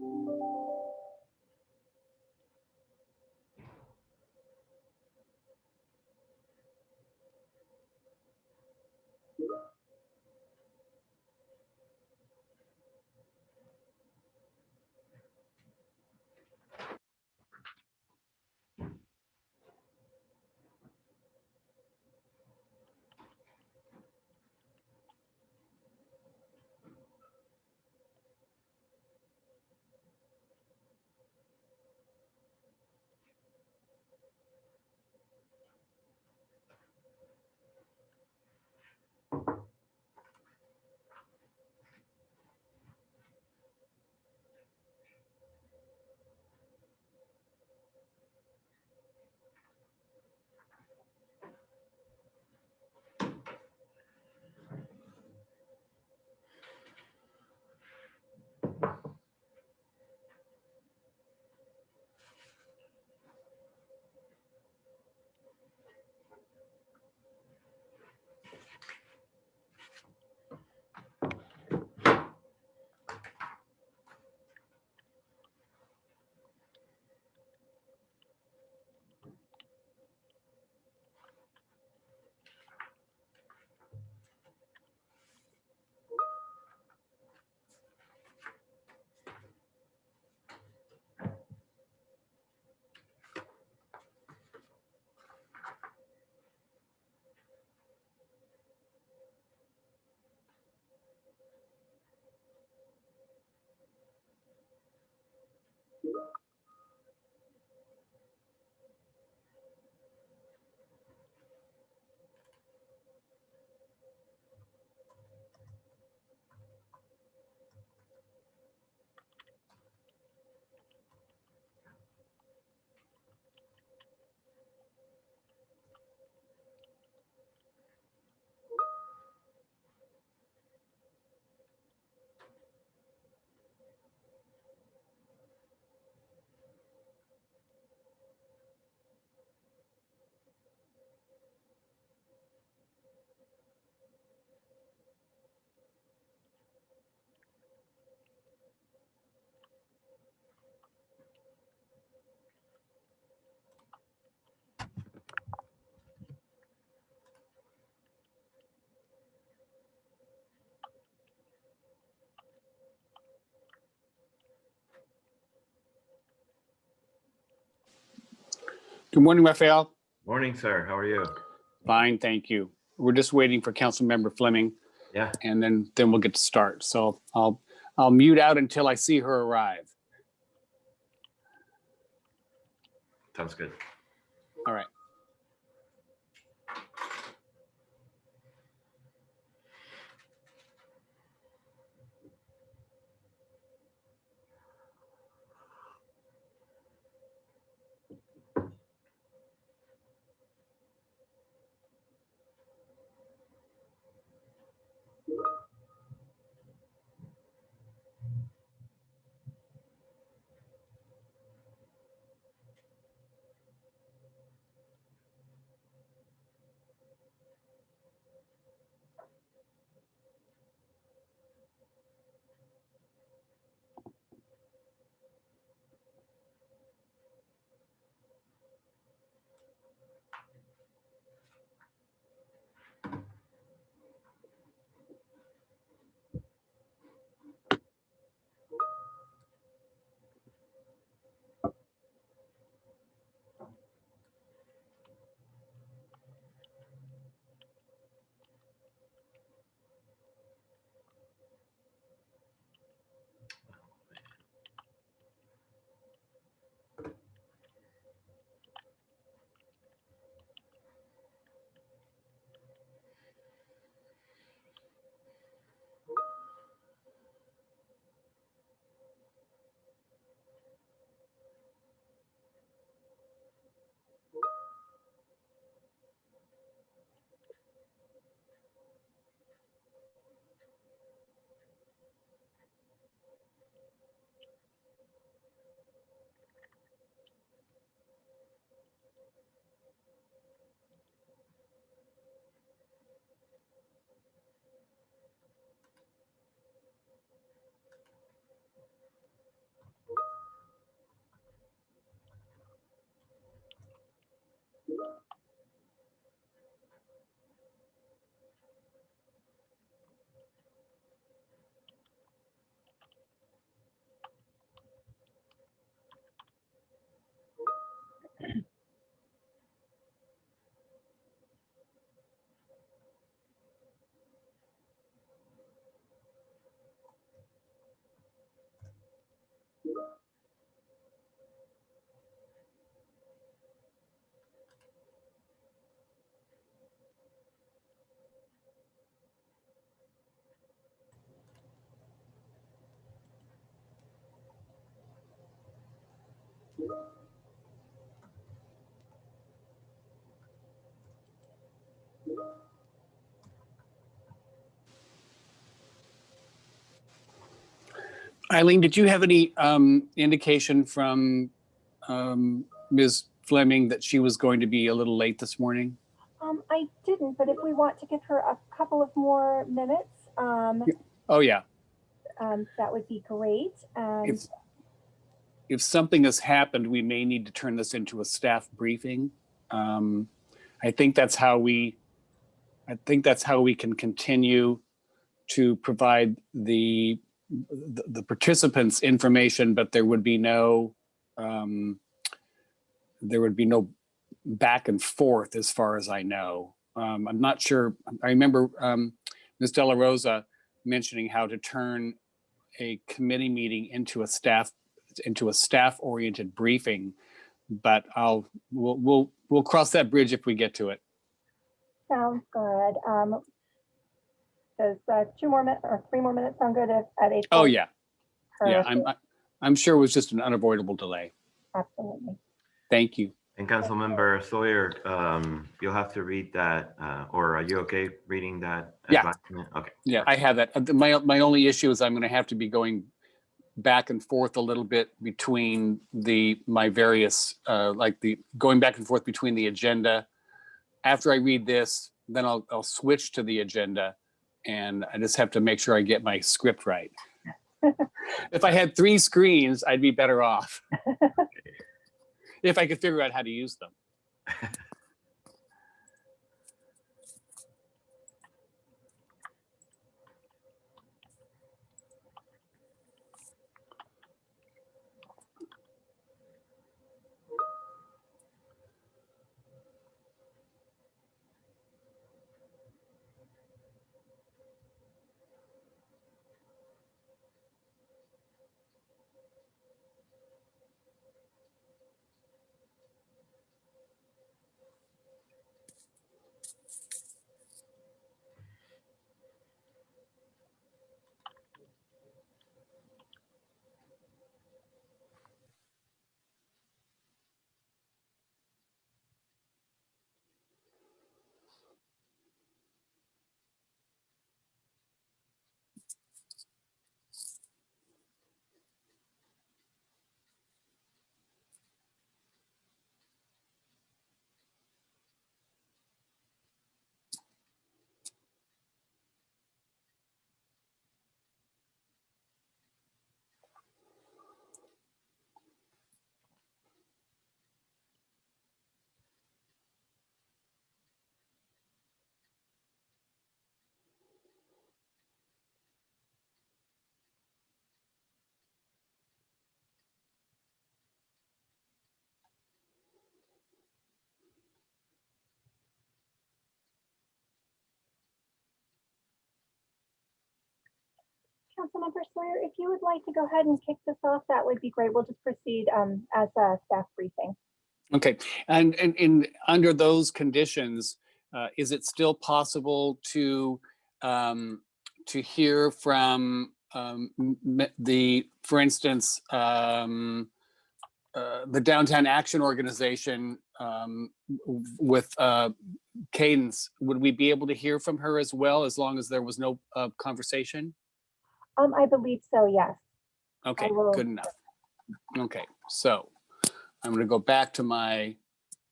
Thank you. Good morning, Raphael. Morning, sir. How are you? Fine, thank you. We're just waiting for Councilmember Fleming Yeah, and then, then we'll get to start. So I'll, I'll mute out until I see her arrive. sounds good. Eileen, did you have any um, indication from um, Ms. Fleming that she was going to be a little late this morning? Um, I didn't, but if we want to give her a couple of more minutes, um, Oh, yeah. um, that would be great. And If, if something has happened, we may need to turn this into a staff briefing. Um, I think that's how we, I think that's how we can continue to provide the, the the participants information, but there would be no, um, there would be no back and forth as far as I know. Um, I'm not sure, I remember um, Ms. Della Rosa mentioning how to turn a committee meeting into a staff into a staff oriented briefing but i'll we'll we'll we'll cross that bridge if we get to it sounds good. Um, does uh, two more minutes or three more minutes sound good at, at eight? oh yeah yeah i'm I- i'm sure it was just an unavoidable delay Absolutely. thank you And Councilmember Sawyer, um, you'll have to read that, uh, or are you okay reading that? Yeah. advisement? Okay. yeah i have that my my only issue is i'm going to have to be going back and forth a little bit between the my various uh like the going back and forth between the agenda after i read this then i'll i'll switch to the agenda and i just have to make sure i get my script right. If i had three screens i'd be better off. If i could figure out how to use them Councilmember Sawyer, if you would like to go ahead and kick this off, that would be great. We'll just proceed um, as a staff briefing. Okay, and in, in, under those conditions, uh, is it still possible to, um, to hear from, um, the, for instance, um, uh, the Downtown Action Organization, um, with, uh, Cadence, would we be able to hear from her as well, as long as there was no, uh, conversation? Um, I believe so, yes. Okay, good enough. Okay, so I'm gonna go back to my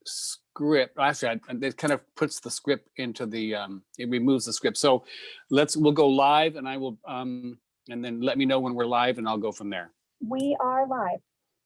script. Actually, I- it kind of puts the script into the, um, it removes the script. So let's, we'll go live and I will, um, and then let me know when we're live and I'll go from there. We are live.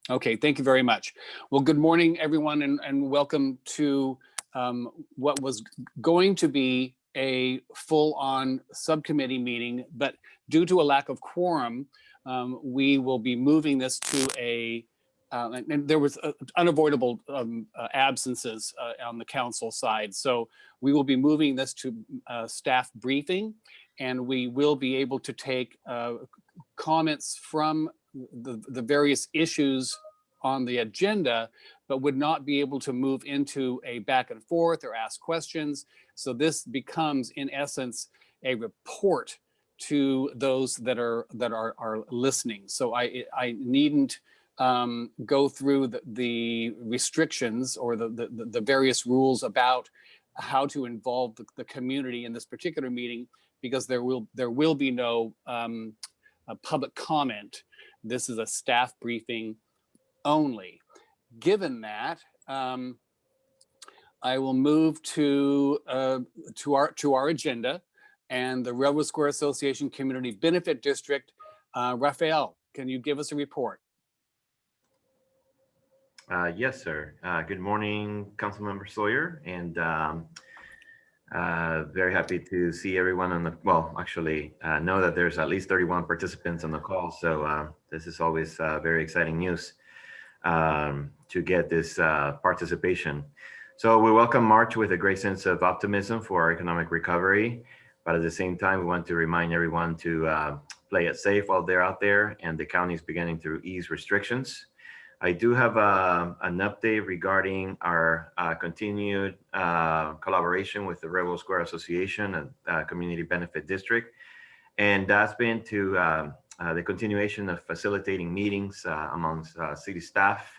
Okay, thank you very much. Well, good morning, everyone, and, and welcome to um, what was going to be a full-on subcommittee meeting, but due to a lack of quorum, um, we will be moving this to a, uh, and, and there was uh, unavoidable um, uh, absences uh, on the council side. So we will be moving this to uh, staff briefing, and we will be able to take uh, comments from the, the various issues on the agenda, but would not be able to move into a back and forth or ask questions. So this becomes, in essence, a report to those that are that are are listening. So I I needn't um, go through the, the restrictions or the, the the various rules about how to involve the, the community in this particular meeting because there will there will be no um, public comment. This is a staff briefing only. Given that, um, I will move to uh, to our to our agenda and the Railroad Square Association Community Benefit District. Uh, Raphael, can you give us a report? Uh, yes, sir. Uh, good morning, Councilmember Sawyer, and um, uh, very happy to see everyone on the, well, actually uh, know that there's at least 31 participants on the call. So uh, this is always uh, very exciting news um, to get this participation. So we welcome March with a great sense of optimism for our economic recovery. But at the same time, we want to remind everyone to uh, play it safe while they're out there and the county is beginning to ease restrictions. I do have uh, an update regarding our uh, continued uh, collaboration with the Railroad Square Association and uh, Community Benefit District. And that's been to um, uh, the continuation of facilitating meetings amongst city staff,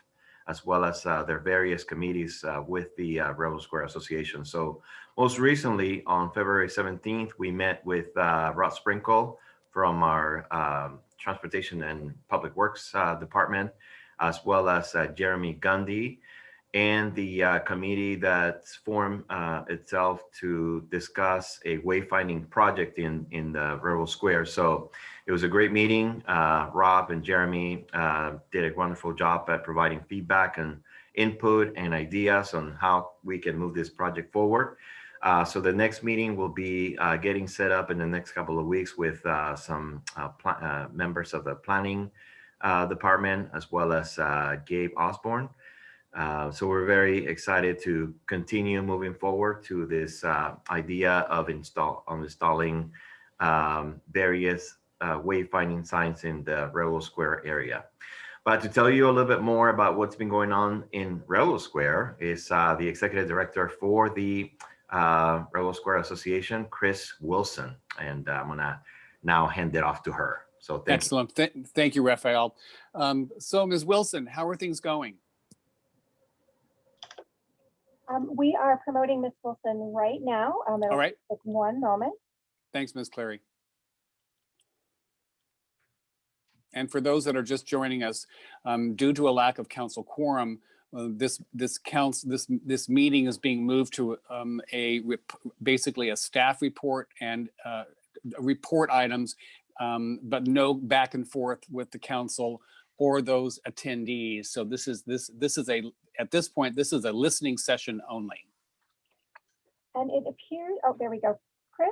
as well as their various committees with the Railroad Square Association. So most recently on February 17th, we met with Rod Sprinkle from our um, Transportation and Public Works Department as well as uh, Jeremy Gundy and the uh, committee that's formed uh, itself to discuss a wayfinding project in, in the Railroad Square. So it was a great meeting. Uh, Rob and Jeremy uh, did a wonderful job at providing feedback and input and ideas on how we can move this project forward. Uh, so the next meeting will be uh, getting set up in the next couple of weeks with uh, some uh, members of the planning uh, department, as well as uh, Gabe Osburn. Uh, so we're very excited to continue moving forward to this uh, idea of install of installing um, various uh, wayfinding signs in the Railroad Square area. But to tell you a little bit more about what's been going on in Railroad Square is uh, the executive director for the Railroad Square Association, Chris Wilson. And I'm gonna now hand it off to her. So thank Excellent. Th thank you, Raphael. Um, so Ms. Wilson, how are things going? Um, we are promoting Ms. Wilson right now. Um, All right. Take one moment. Thanks, Ms. Clary. And for those that are just joining us, um, due to a lack of council quorum, uh, this this counts this this meeting is being moved to um, a rep- basically a staff report and uh, report items um, but no back and forth with the council or those attendees. So this is this this is a at this point this is a listening session only. And it appears, oh, there we go. Chris,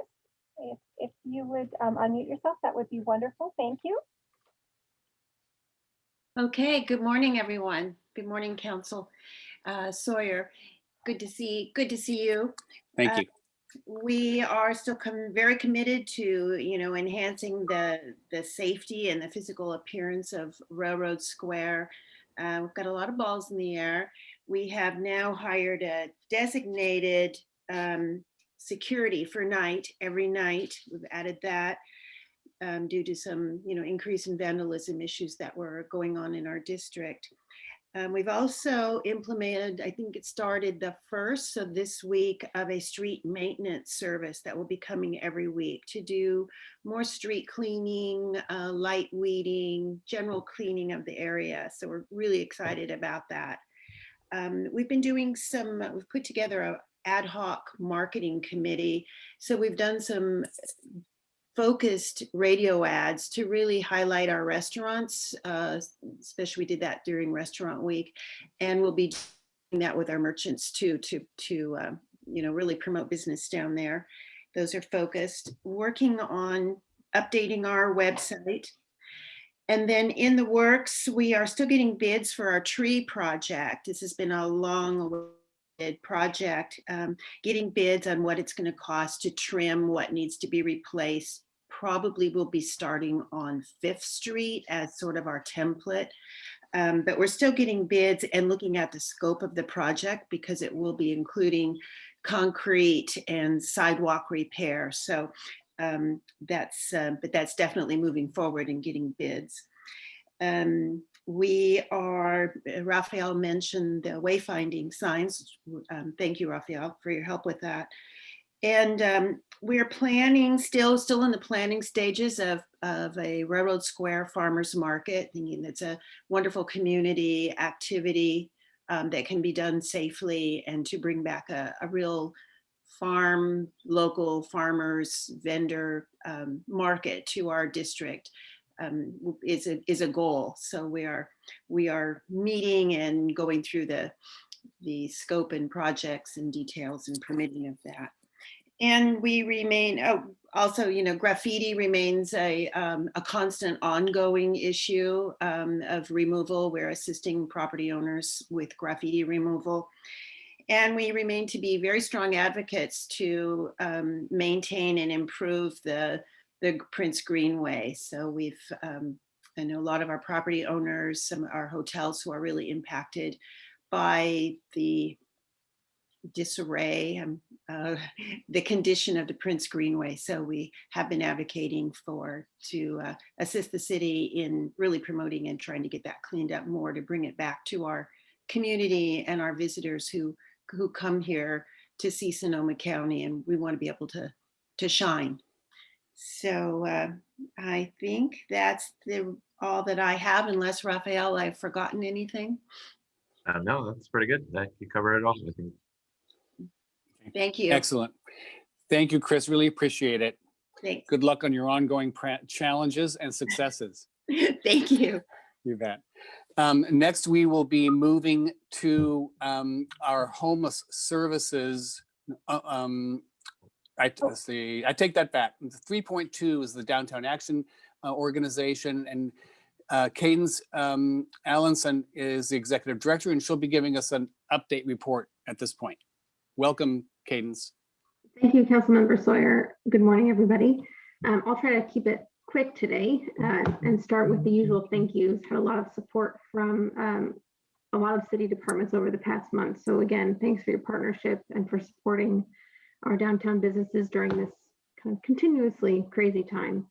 if, if you would um, unmute yourself, that would be wonderful. Thank you. Okay, good morning, everyone. Good morning, Council uh, Sawyer. Good to see, good to see you. Thank Uh, you. we are still com- very committed to you know enhancing the the safety and the physical appearance of railroad square uh, we've got a lot of balls in the air we have now hired a designated um, security for night every night we've added that um, due to some you know increase in vandalism issues that were going on in our district um, we've also implemented, I think it started the first, so this week, of a street maintenance service that will be coming every week to do more street cleaning, uh, light weeding, general cleaning of the area. So we're really excited about that. Um, we've been doing some, we've put together a ad hoc marketing committee. So we've done some focused radio ads to really highlight our restaurants, uh, especially we did that during Restaurant Week. And we'll be doing that with our merchants too, to, to uh, you know, really promote business down there. Those are focused. Working on updating our website. And then in the works, we are still getting bids for our tree project. This has been a long project, um, getting bids on what it's going to cost to trim, what needs to be replaced. Probably will be starting on Fifth Street as sort of our template. Um, but we're still getting bids and looking at the scope of the project because it will be including concrete and sidewalk repair. So um, that's, uh, but that's definitely moving forward and getting bids. Um, we are, Raphael mentioned the wayfinding signs. Um, thank you, Raphael, for your help with that. And um, we're planning, still, still in the planning stages of, of a Railroad Square Farmers Market, thinking it's a wonderful community activity um, that can be done safely and to bring back a, a real farm, local farmers, vendor um, market to our district um, is, a, is a goal. So we are, we are meeting and going through the, the scope and projects and details and permitting of that. And we remain, oh, also, you know, graffiti remains a, um, a constant ongoing issue um, of removal. We're assisting property owners with graffiti removal. And we remain to be very strong advocates to um, maintain and improve the, the Prince Greenway. So we've, um, I know a lot of our property owners, some of our hotels who are really impacted by the disarray, and uh, the condition of the Prince Greenway. So we have been advocating for to uh, assist the city in really promoting and trying to get that cleaned up more to bring it back to our community and our visitors who who come here to see Sonoma County and we want to be able to to shine. So uh, I think that's the all that I have unless Raphael, I've forgotten anything. Uh, no, that's pretty good. That you covered it all. I think. Thank you. Excellent. Thank you, Chris. Really appreciate it. Thanks. Good luck on your ongoing challenges and successes. Thank you. You bet. Um, next, we will be moving to um, our homeless services. uh, um, I, let's see, I take that back. 3.2 is the Downtown Action uh, Organization and uh, Cadence um, Allenson is the executive director and she'll be giving us an update report at this point. Welcome, Cadence. Thank you, Councilmember Sawyer. Good morning, everybody. Um, I'll try to keep it quick today uh, and start with the usual thank yous. Had a lot of support from um, a lot of city departments over the past month. So again, thanks for your partnership and for supporting our downtown businesses during this kind of continuously crazy time.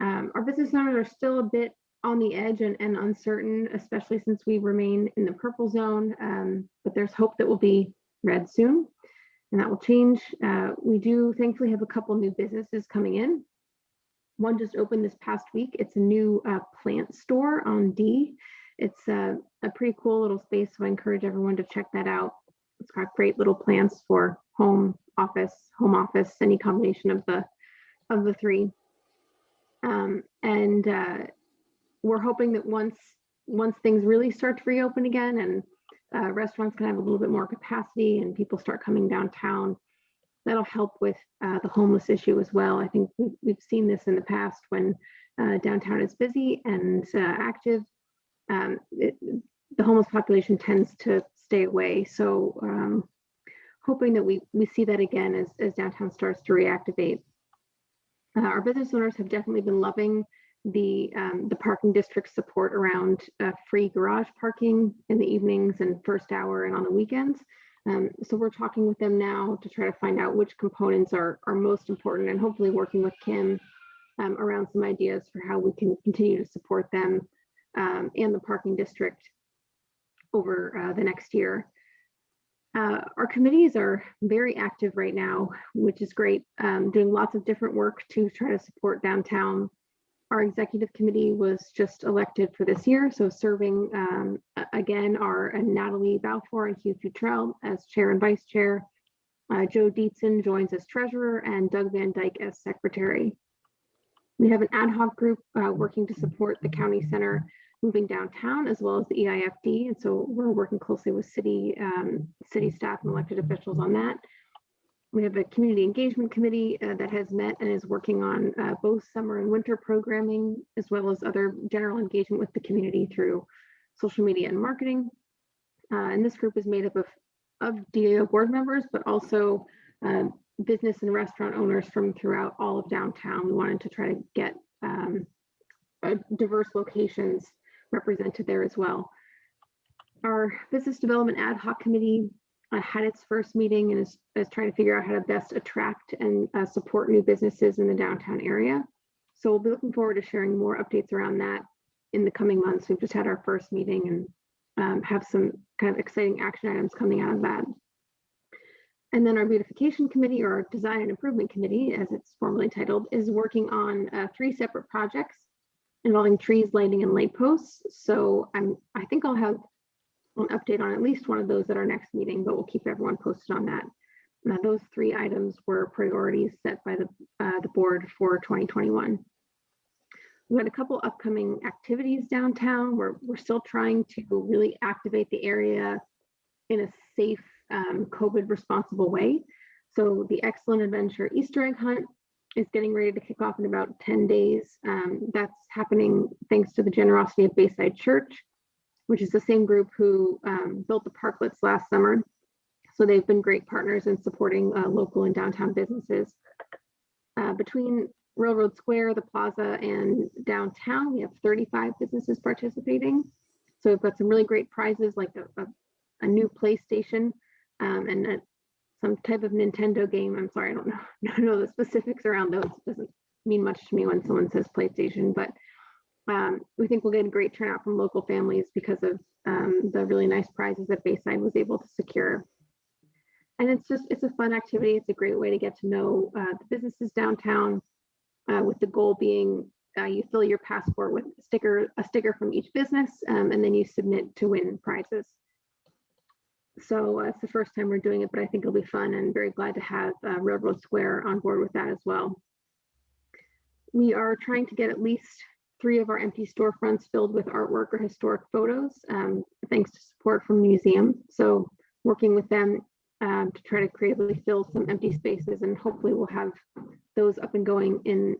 Um, our business owners are still a bit on the edge and, and uncertain, especially since we remain in the purple zone, um, but there's hope that we'll be red soon and that will change. Uh, we do thankfully have a couple new businesses coming in. One just opened this past week. It's a new uh, plant store on D. It's a, a pretty cool little space, so I encourage everyone to check that out. It's got great little plants for home office, home office, any combination of the of the three. Um, and uh, we're hoping that once once things really start to reopen again and uh, restaurants can have a little bit more capacity and people start coming downtown, that'll help with uh, the homeless issue as well. I think we've, we've seen this in the past when uh, downtown is busy and uh, active, um, it, the homeless population tends to stay away. So um, hoping that we, we see that again as, as downtown starts to reactivate. Uh, our business owners have definitely been loving the um, the parking district support around uh, free garage parking in the evenings and first hour and on the weekends. Um, so we're talking with them now to try to find out which components are, are most important and hopefully working with Kim um, around some ideas for how we can continue to support them um, and the parking district over uh, the next year. Uh, our committees are very active right now, which is great, um, doing lots of different work to try to support downtown our executive committee was just elected for this year. So serving um, again are Natalie Balfour and Hugh Futrell as chair and vice chair. Uh, Joe Dietzen joins as treasurer and Doug Van Dyke as secretary. We have an ad hoc group uh, working to support the county center moving downtown as well as the EIFD. And so we're working closely with city, um, city staff and elected officials on that. We have a community engagement committee uh, that has met and is working on uh, both summer and winter programming, as well as other general engagement with the community through social media and marketing. Uh, and this group is made up of, of DAO board members, but also uh, business and restaurant owners from throughout all of downtown. We wanted to try to get um, diverse locations represented there as well. Our business development ad hoc committee uh, had its first meeting and is, is trying to figure out how to best attract and uh, support new businesses in the downtown area. So we'll be looking forward to sharing more updates around that in the coming months. We've just had our first meeting and um, have some kind of exciting action items coming out of that. And then our beautification committee or our design and improvement committee, as it's formally titled, is working on uh, three separate projects involving trees, lighting, and light posts. So I'm, I think I'll have an update on at least one of those at our next meeting, but we'll keep everyone posted on that. Now, those three items were priorities set by the, uh, the board for 2021. We had a couple upcoming activities downtown. We're, we're still trying to really activate the area in a safe, um, COVID responsible way. So the Excellent Adventure Easter egg hunt is getting ready to kick off in about 10 days. Um, that's happening thanks to the generosity of Bayside Church, which is the same group who um, built the parklets last summer. So they've been great partners in supporting uh, local and downtown businesses. Uh, between Railroad Square, the plaza, and downtown, we have 35 businesses participating. So we've got some really great prizes like a, a, a new PlayStation um, and a, some type of Nintendo game. I'm sorry, I don't know, I don't know the specifics around those. It doesn't mean much to me when someone says PlayStation, but um, we think we'll get a great turnout from local families because of um, the really nice prizes that Bayside was able to secure. And it's just, it's a fun activity. It's a great way to get to know uh, the businesses downtown uh, with the goal being uh, you fill your passport with a sticker, a sticker from each business, um, and then you submit to win prizes. So uh, it's the first time we're doing it, but I think it'll be fun and very glad to have uh, Railroad Square on board with that as well. We are trying to get at least three of our empty storefronts filled with artwork or historic photos, um, thanks to support from the museum. So working with them um, to try to creatively fill some empty spaces and hopefully we'll have those up and going in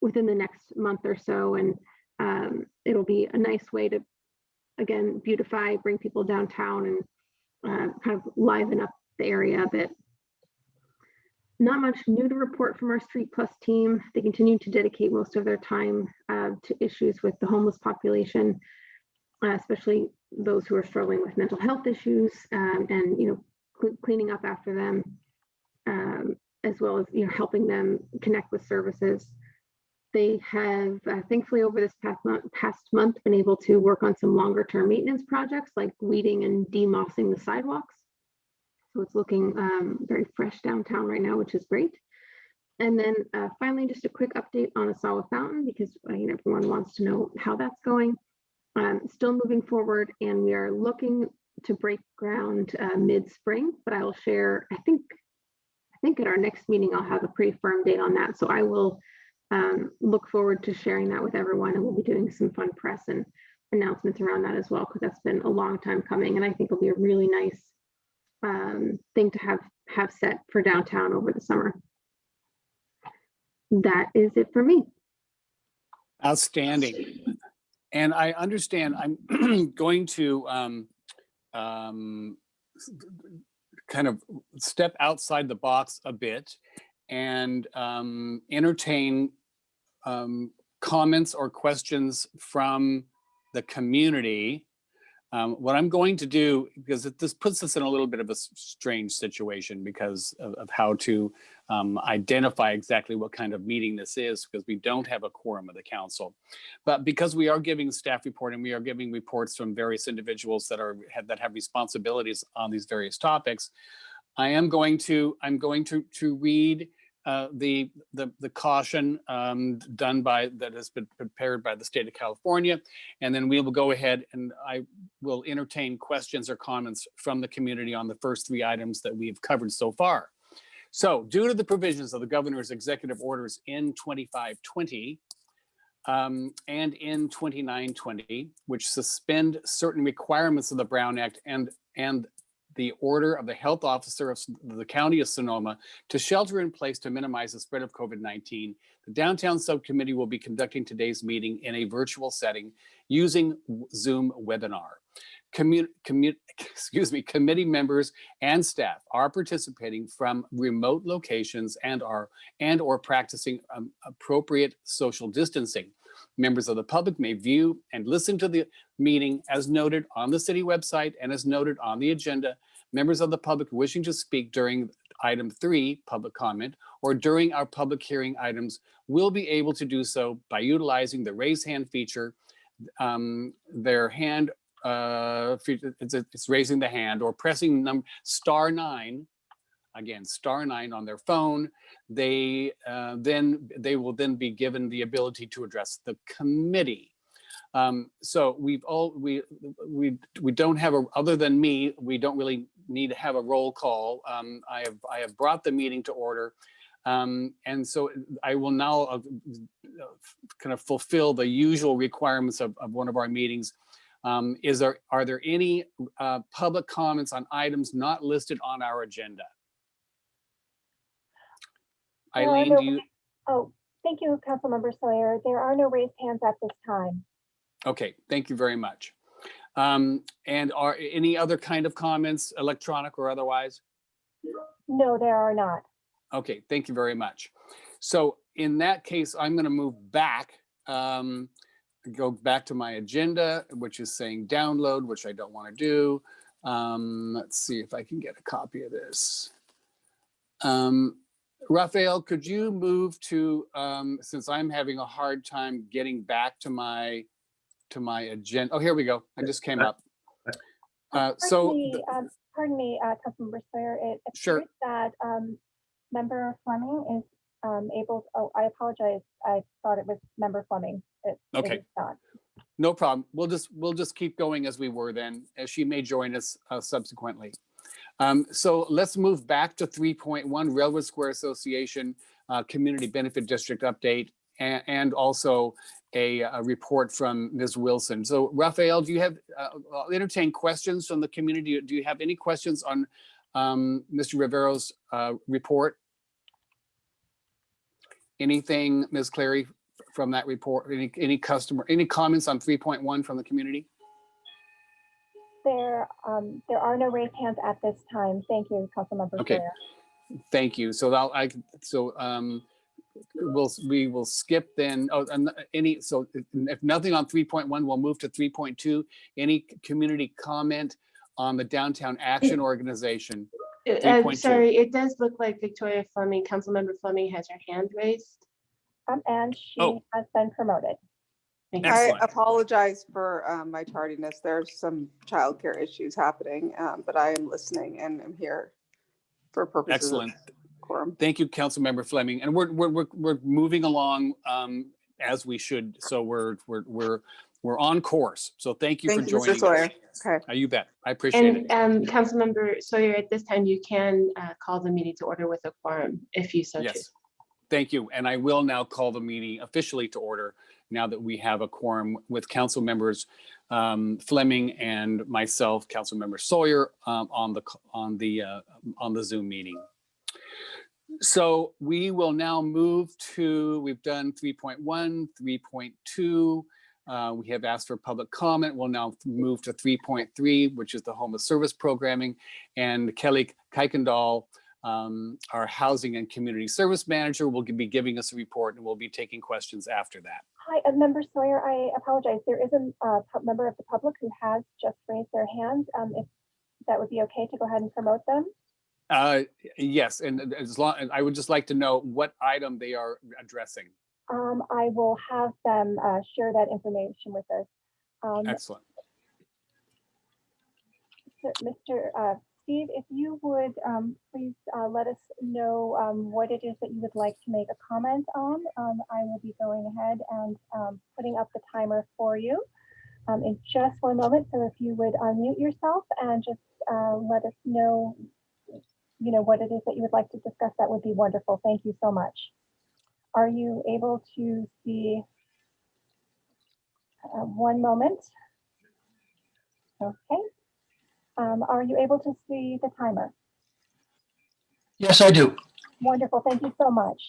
within the next month or so. And um, it'll be a nice way to, again, beautify, bring people downtown and uh, kind of liven up the area a bit. Not much new to report from our Street Plus team. They continue to dedicate most of their time uh, to issues with the homeless population, uh, especially those who are struggling with mental health issues um, and, you know, cl cleaning up after them, um, as well as, you know, helping them connect with services. They have uh, thankfully over this past month, past month been able to work on some longer term maintenance projects like weeding and demossing the sidewalks. So it's looking um, very fresh downtown right now, which is great. And then uh, finally, just a quick update on Asawa Fountain because uh, you know, everyone wants to know how that's going. Um, still moving forward and we are looking to break ground uh, mid-spring, but I will share, I think, I think at our next meeting, I'll have a pretty firm date on that. So I will um, look forward to sharing that with everyone and we'll be doing some fun press and announcements around that as well because that's been a long time coming and I think it'll be a really nice um, thing to have have set for downtown over the summer. That is it for me. Outstanding. And I understand I'm going to um, um, kind of step outside the box a bit and um, entertain um, comments or questions from the community. Um, what I'm going to do, because it, this puts us in a little bit of a strange situation because of, of how to um, identify exactly what kind of meeting this is, because we don't have a quorum of the council. But because we are giving staff report and we are giving reports from various individuals that are have, that have responsibilities on these various topics, I am going to I'm going to to read uh, the, the the caution um, done by that has been prepared by the state of California, and then we will go ahead and I will entertain questions or comments from the community on the first three items that we've covered so far. So due to the provisions of the governor's executive orders in 2520 um, and in 2920, which suspend certain requirements of the Brown Act and, and the order of the health officer of the county of Sonoma to shelter in place to minimize the spread of COVID-19. The downtown subcommittee will be conducting today's meeting in a virtual setting using Zoom webinar. Commu, commu, excuse me, committee members and staff are participating from remote locations and are and or practicing um, appropriate social distancing. Members of the public may view and listen to the meeting as noted on the city website and as noted on the agenda. Members of the public wishing to speak during item three, public comment, or during our public hearing items will be able to do so by utilizing the raise hand feature. Um, Their hand, uh, it's it's raising the hand or pressing num star nine again, star nine on their phone, they uh, then, they will then be given the ability to address the committee. Um, So we've all, we, we, we don't have a, other than me, we don't really need to have a roll call. Um, I have, I have brought the meeting to order. Um, And so I will now uh, kind of fulfill the usual requirements of, of one of our meetings. Um, Is there, are there any uh, public comments on items not listed on our agenda? Eileen, no do you, Oh, thank you, Councilmember Sawyer. There are no raised hands at this time. okay, thank you very much. Um, And are any other kind of comments, electronic or otherwise? No, there are not. Okay, thank you very much. So in that case, I'm going to move back, um, go back to my agenda, which is saying download, which I don't want to do. Um, let's see if I can get a copy of this. Um, Raphael, could you move to, um, since I'm having a hard time getting back to my, to my agenda. Oh, here we go. I just came up. Uh, so. Pardon me, um, Pardon me, uh, Councilmember Sawyer, it Sure. appears that um, Member Fleming is um, able, oh, I apologize. I thought it was Member Fleming. It- it Okay. is not. No problem. We'll just, we'll just keep going as we were then, as she may join us uh, subsequently. Um, So let's move back to 3.1 Railroad Square Association uh, Community Benefit District Update and, and also a, a report from Ms. Wilson. So Raphael, do you have, uh, I'll entertain questions from the community. Do you have any questions on um, Mr. Rivero's uh, report? Anything, Ms. Clary, from that report? Any, any customer, any comments on 3.1 from the community? There, um, there are no raised hands at this time. Thank you, Councilmember Okay. Sawyer. Thank you. So I'll, I, so, um, we'll, we will skip then, oh, and any, so if- if nothing on three point one, we'll move to three point two. Any community comment on the Downtown Action Organization? Uh, 3.2. Sorry, it does look like Victoria Fleming, Councilmember Fleming has her hand raised. Um, And she Oh. has been promoted. Thank. Excellent. I apologize for um, my tardiness. There's some childcare issues happening, um, but I am listening and I'm here for purposes of Excellent. quorum. Thank you, Councilmember Fleming. And we're, we're, we're, we're moving along, um, as we should. So we're, we're, we're, we're on course. So thank you for Thank you, joining Mr. Sawyer. us. Okay. Uh, You bet. I appreciate it. And um, Councilmember Sawyer, at this time, you can uh, call the meeting to order with a quorum if you so choose. Yes. Thank you. And I will now call the meeting officially to order now that we have a quorum with council members um, Fleming and myself, council member Sawyer um, on the, on the, uh, on the Zoom meeting. So we will now move to, we've done 3.1, 3.2. uh, We have asked for public comment. We'll now move to 3.3, which is the homeless service programming. And Kelly Kuykendall, um, our housing and community service manager will be giving us a report and we'll be taking questions after that. Hi, uh, Member Sawyer, I apologize. There is a uh, member of the public who has just raised their hand. Um, If that would be okay to go ahead and promote them? Uh, yes, and as long, and I would just like to know what item they are addressing. Um, I will have them uh, share that information with us. Um, Excellent. Mr. uh, Steve, if you would um, please uh, let us know um, what it is that you would like to make a comment on. Um, I will be going ahead and um, putting up the timer for you um, in just one moment. So if you would unmute yourself and just uh, let us know, you know, what it is that you would like to discuss, that would be wonderful. Thank you so much. Are you able to see Uh, One moment. Okay. Um, Are you able to see the timer? Yes, I do. Wonderful, thank you so much.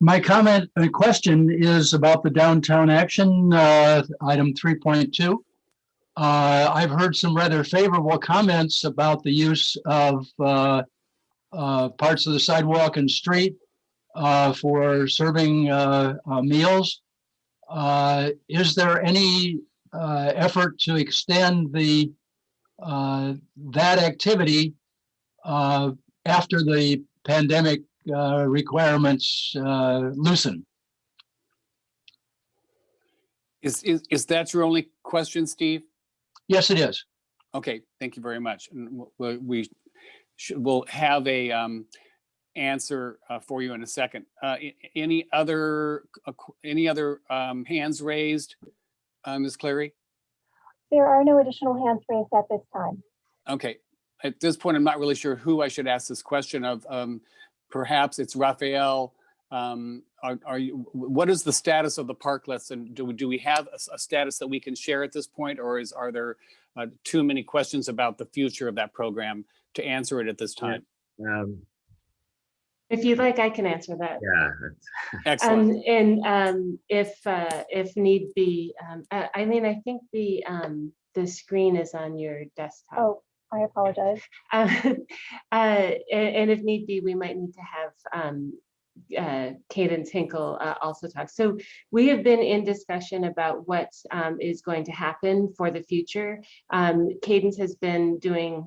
My comment and question is about the downtown action, uh, item three point two. Uh, I've heard some rather favorable comments about the use of, uh, uh, parts of the sidewalk and street, uh, for serving, uh, uh, meals. Uh, is there any, uh, effort to extend the, uh, that activity, uh, after the pandemic uh, requirements uh, loosen. Is, is, is that your only question, Steve? Yes, it is. Okay, thank you very much. And we should, we'll have a um, answer uh, for you in a second. Uh, Any other, uh, any other um, hands raised? Uh, Ms. Clary? There are no additional hands raised at this time. Okay, at this point, I'm not really sure who I should ask this question of. Um, Perhaps it's Raphael. Um, Are, are you, what is the status of the parklets and do, we- do we have a status that we can share at this point? Or is, are there uh, too many questions about the future of that program to answer it at this Yeah. time? Um, If you'd like, I can answer that. yeah, Excellent. Um, and, um, if, uh, if need be, um, uh, Eileen, I think the, um, the screen is on your desktop. Oh, I apologize. Uh, uh, and, and if need be, we might need to have, um, uh, Cadence Hinkle, uh, also talk. So we have been in discussion about what, um, is going to happen for the future. Um, Cadence has been doing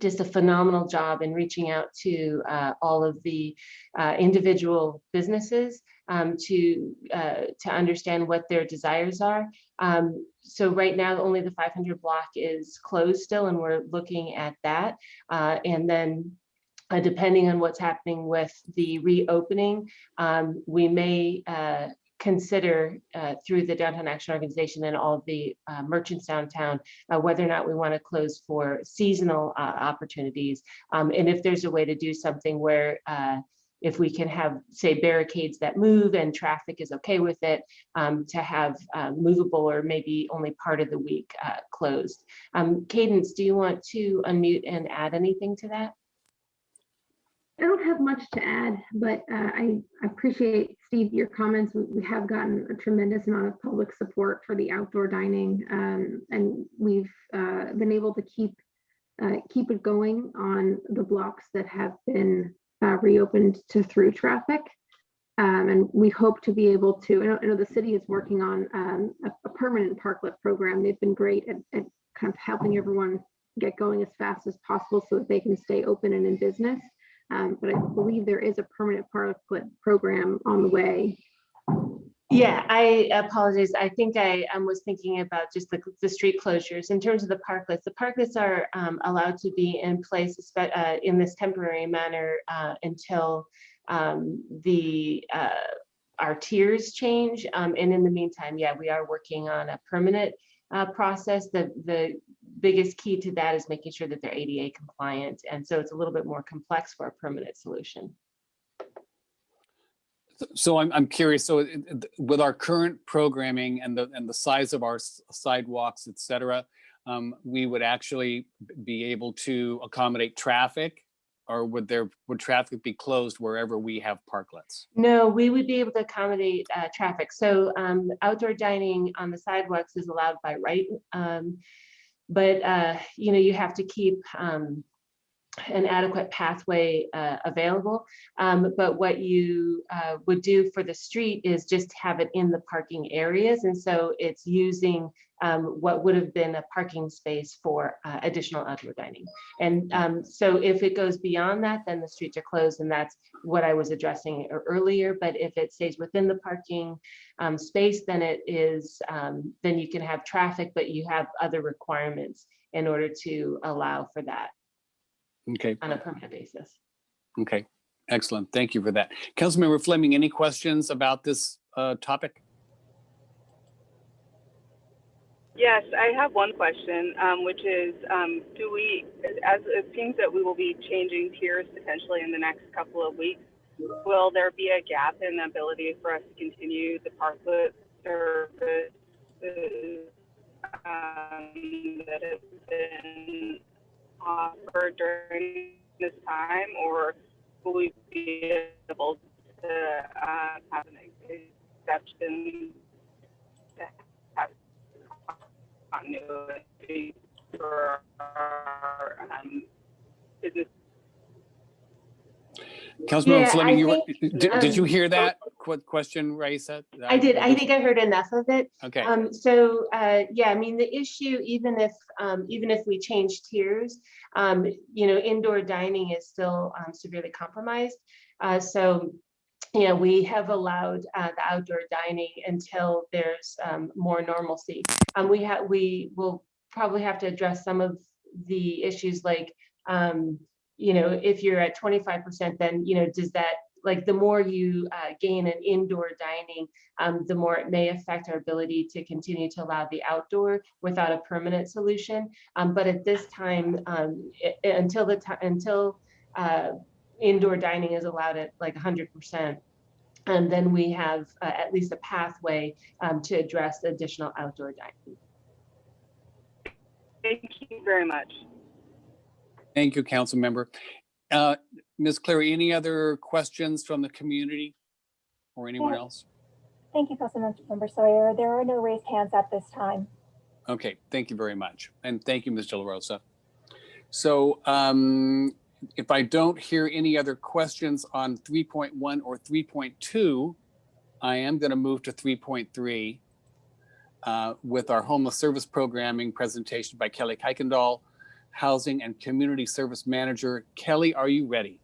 just a phenomenal job in reaching out to, uh, all of the, uh, individual businesses, um, to, uh, to understand what their desires are. Um, so right now, only the five hundred block is closed still, and we're looking at that. Uh, and then, uh, depending on what's happening with the reopening, um, we may, uh, consider, uh, through the Downtown Action Organization and all of the, uh, merchants downtown, uh, whether or not we want to close for seasonal, uh, opportunities. Um, and if there's a way to do something where, uh, if we can have, say, barricades that move and traffic is okay with it, um, to have uh, movable or maybe only part of the week uh, closed. Um, Cadence, do you want to unmute and add anything to that? I don't have much to add, but uh, I appreciate, Steve, your comments. We- have gotten a tremendous amount of public support for the outdoor dining. um, And we've uh, been able to keep, uh, keep it going on the blocks that have been uh, reopened to through traffic. Um, And we hope to be able to, I know, I know the city is working on um, a a permanent parklet program. They've been great at, at kind of helping everyone get going as fast as possible so that they can stay open and in business. Um, but I believe there is a permanent parklet program on the way. Yeah, I apologize. I think I um, was thinking about just the, the street closures. In terms of the parklets, the parklets are um, allowed to be in place uh, in this temporary manner uh, until um, the uh, our tiers change. Um, and in the meantime, yeah, we are working on a permanent uh, process. The the biggest key to that is making sure that they're ADA compliant, and so it's a little bit more complex for a permanent solution. So I'm, I'm curious, so it- with our current programming and the, and the size of our sidewalks, et cetera, um, we would actually be able to accommodate traffic? Or would there, would traffic be closed wherever we have parklets? No, we would be able to accommodate uh, traffic. So um, outdoor dining on the sidewalks is allowed by right. um, But, uh, you know, you have to keep um, an adequate pathway uh, available. Um, But what you uh, would do for the street is just have it in the parking areas. And so it's using um, what would have been a parking space for uh, additional outdoor dining. And um, so if it goes beyond that, then the streets are closed and that's what I was addressing earlier, but if it stays within the parking um, space, then it is, um, then you can have traffic, but you have other requirements in order to allow for that Okay, on a permanent basis. okay, excellent. Thank you for that. Councilmember Fleming, any questions about this uh, topic? Yes, I have one question, um, which is, um, do we, as it seems that we will be changing tiers potentially in the next couple of weeks, will there be a gap in the ability for us to continue the parklet service services um, that have been offered during this time, or will we be able to uh, have an exception to have continuity for our um, business? Councilmember Yeah, Fleming, you, were- think, did, did you um, hear that? Qu- question, Raissa? I did, I think I heard enough of it. Okay, Um, so, uh, yeah, I mean, the issue, even if, um, even if we change tiers, um, you know, indoor dining is still um, severely compromised. Uh, so, you know, we have allowed, uh, the outdoor dining until there's, um, more normalcy. Um, we have, we will probably have to address some of the issues like, um, you know, if you're at twenty-five percent, then, you know, does that, like, the more you, uh, gain an indoor dining, um, the more it may affect our ability to continue to allow the outdoor without a permanent solution. Um, but at this time, um, i- i- until the time, until, uh, indoor dining is allowed at like hundred percent, and then we have uh, at least a pathway, um, to address additional outdoor dining. Thank you very much. thank you, council member. Uh, Ms. Clary, any other questions from the community or anyone Yeah. else? Thank you, Councilmember Sawyer. There are no raised hands at this time. Okay, thank you very much. And thank you, Ms. De La Rosa. So um, if I don't hear any other questions on 3.1 or 3.2, I am going to move to 3.3 uh, with our homeless service programming presentation by Kelly Kuykendall, Housing and Community Service Manager. Kelly, are you ready?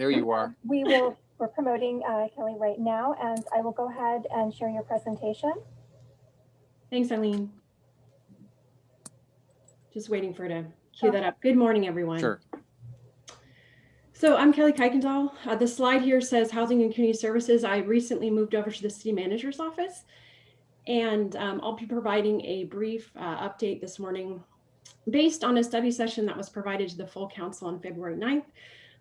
There you are. We will, we're promoting uh, Kelly right now, and I will go ahead and share your presentation. Thanks, Eileen. Just waiting for her to cue that up. Good morning, everyone. Sure. So I'm Kelly Kuykendall. Uh, the slide here says Housing and Community Services. I recently moved over to the city manager's office. And um, I'll be providing a brief uh, update this morning based on a study session that was provided to the full council on February 9th.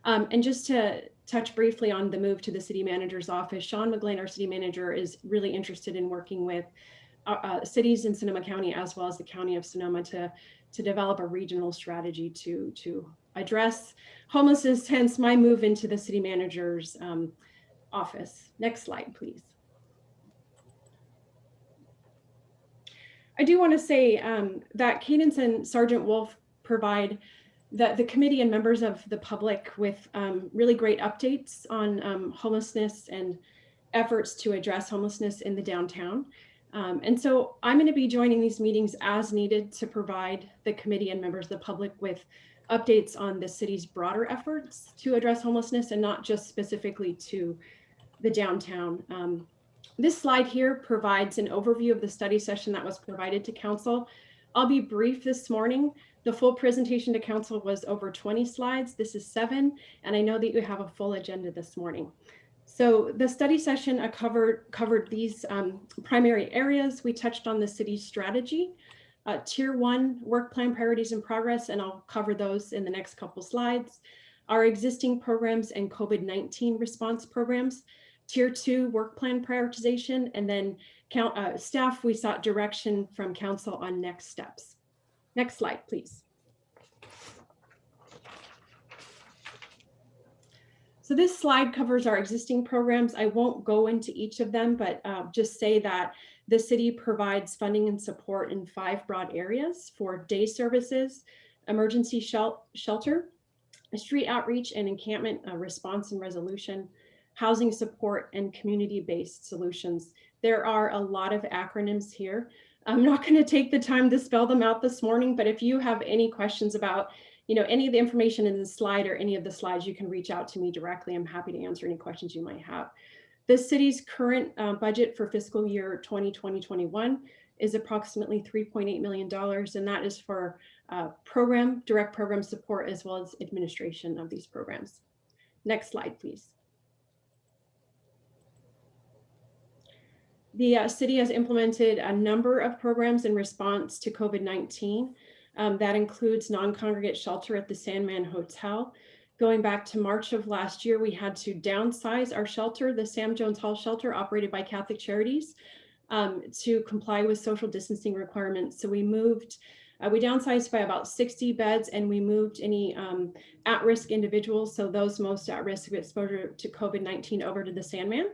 Um, and just to touch briefly on the move to the city manager's office, Sean McGlynn, our city manager, is really interested in working with uh, uh, cities in Sonoma County as well as the County of Sonoma to, to develop a regional strategy to, to address homelessness, hence my move into the city manager's um, office. Next slide, please. I do want to say um, that Cadence and Sergeant Wolf provide the, the committee and members of the public with um, really great updates on um, homelessness and efforts to address homelessness in the downtown. Um, and so I'm going to be joining these meetings as needed to provide the committee and members of the public with updates on the city's broader efforts to address homelessness and not just specifically to the downtown. Um, this slide here provides an overview of the study session that was provided to council. I'll be brief this morning. The full presentation to council was over 20 slides. This is seven, and I know that you have a full agenda this morning. So the study session uh, covered, covered these um, primary areas. We touched on the city's strategy, uh, tier one work plan priorities in progress, and I'll cover those in the next couple slides. Our existing programs and COVID-19 response programs, tier two work plan prioritization, and then count, uh, staff, we sought direction from council on next steps. Next slide, please. So this slide covers our existing programs. I won't go into each of them, but uh, just say that the city provides funding and support in five broad areas for day services, emergency shel shelter, street outreach and encampment uh, response and resolution, housing support, and community-based solutions. There are a lot of acronyms here. I'm not going to take the time to spell them out this morning, but if you have any questions about you know, any of the information in the slide or any of the slides, you can reach out to me directly. I'm happy to answer any questions you might have. The city's current uh, budget for fiscal year 2020-21 is approximately $3.8 million, and that is for uh, program, direct program support, as well as administration of these programs. Next slide, please. The uh, city has implemented a number of programs in response to COVID-19. Um, that includes non-congregate shelter at the Sandman Hotel, going back to March of last year, we had to downsize our shelter, the Sam Jones Hall shelter operated by Catholic Charities, um, to comply with social distancing requirements. So we moved, uh, we downsized by about 60 beds and we moved any um, at-risk individuals, so those most at risk of exposure to COVID-19 over to the Sandman.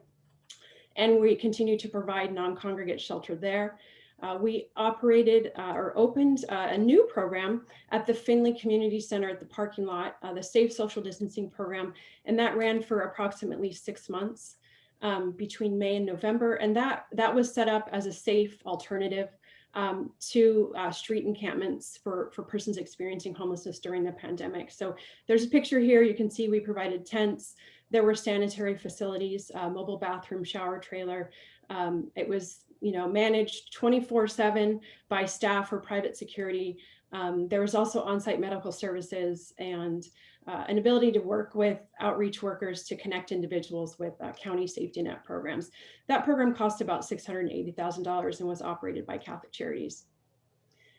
And we continue to provide non-congregate shelter there. Uh, we operated uh, or opened uh, a new program at the Finley Community Center at the parking lot, uh, the Safe Social Distancing Program, and that ran for approximately six months um, between May and November. And that, that was set up as a safe alternative um, to uh, street encampments for, for persons experiencing homelessness during the pandemic. So there's a picture here. You can see we provided tents. There were sanitary facilities, uh, mobile bathroom, shower trailer. Um, it was you know, managed 24 seven by staff or private security. Um, there was also on-site medical services and uh, an ability to work with outreach workers to connect individuals with uh, county safety net programs. That program cost about $680,000 and was operated by Catholic Charities.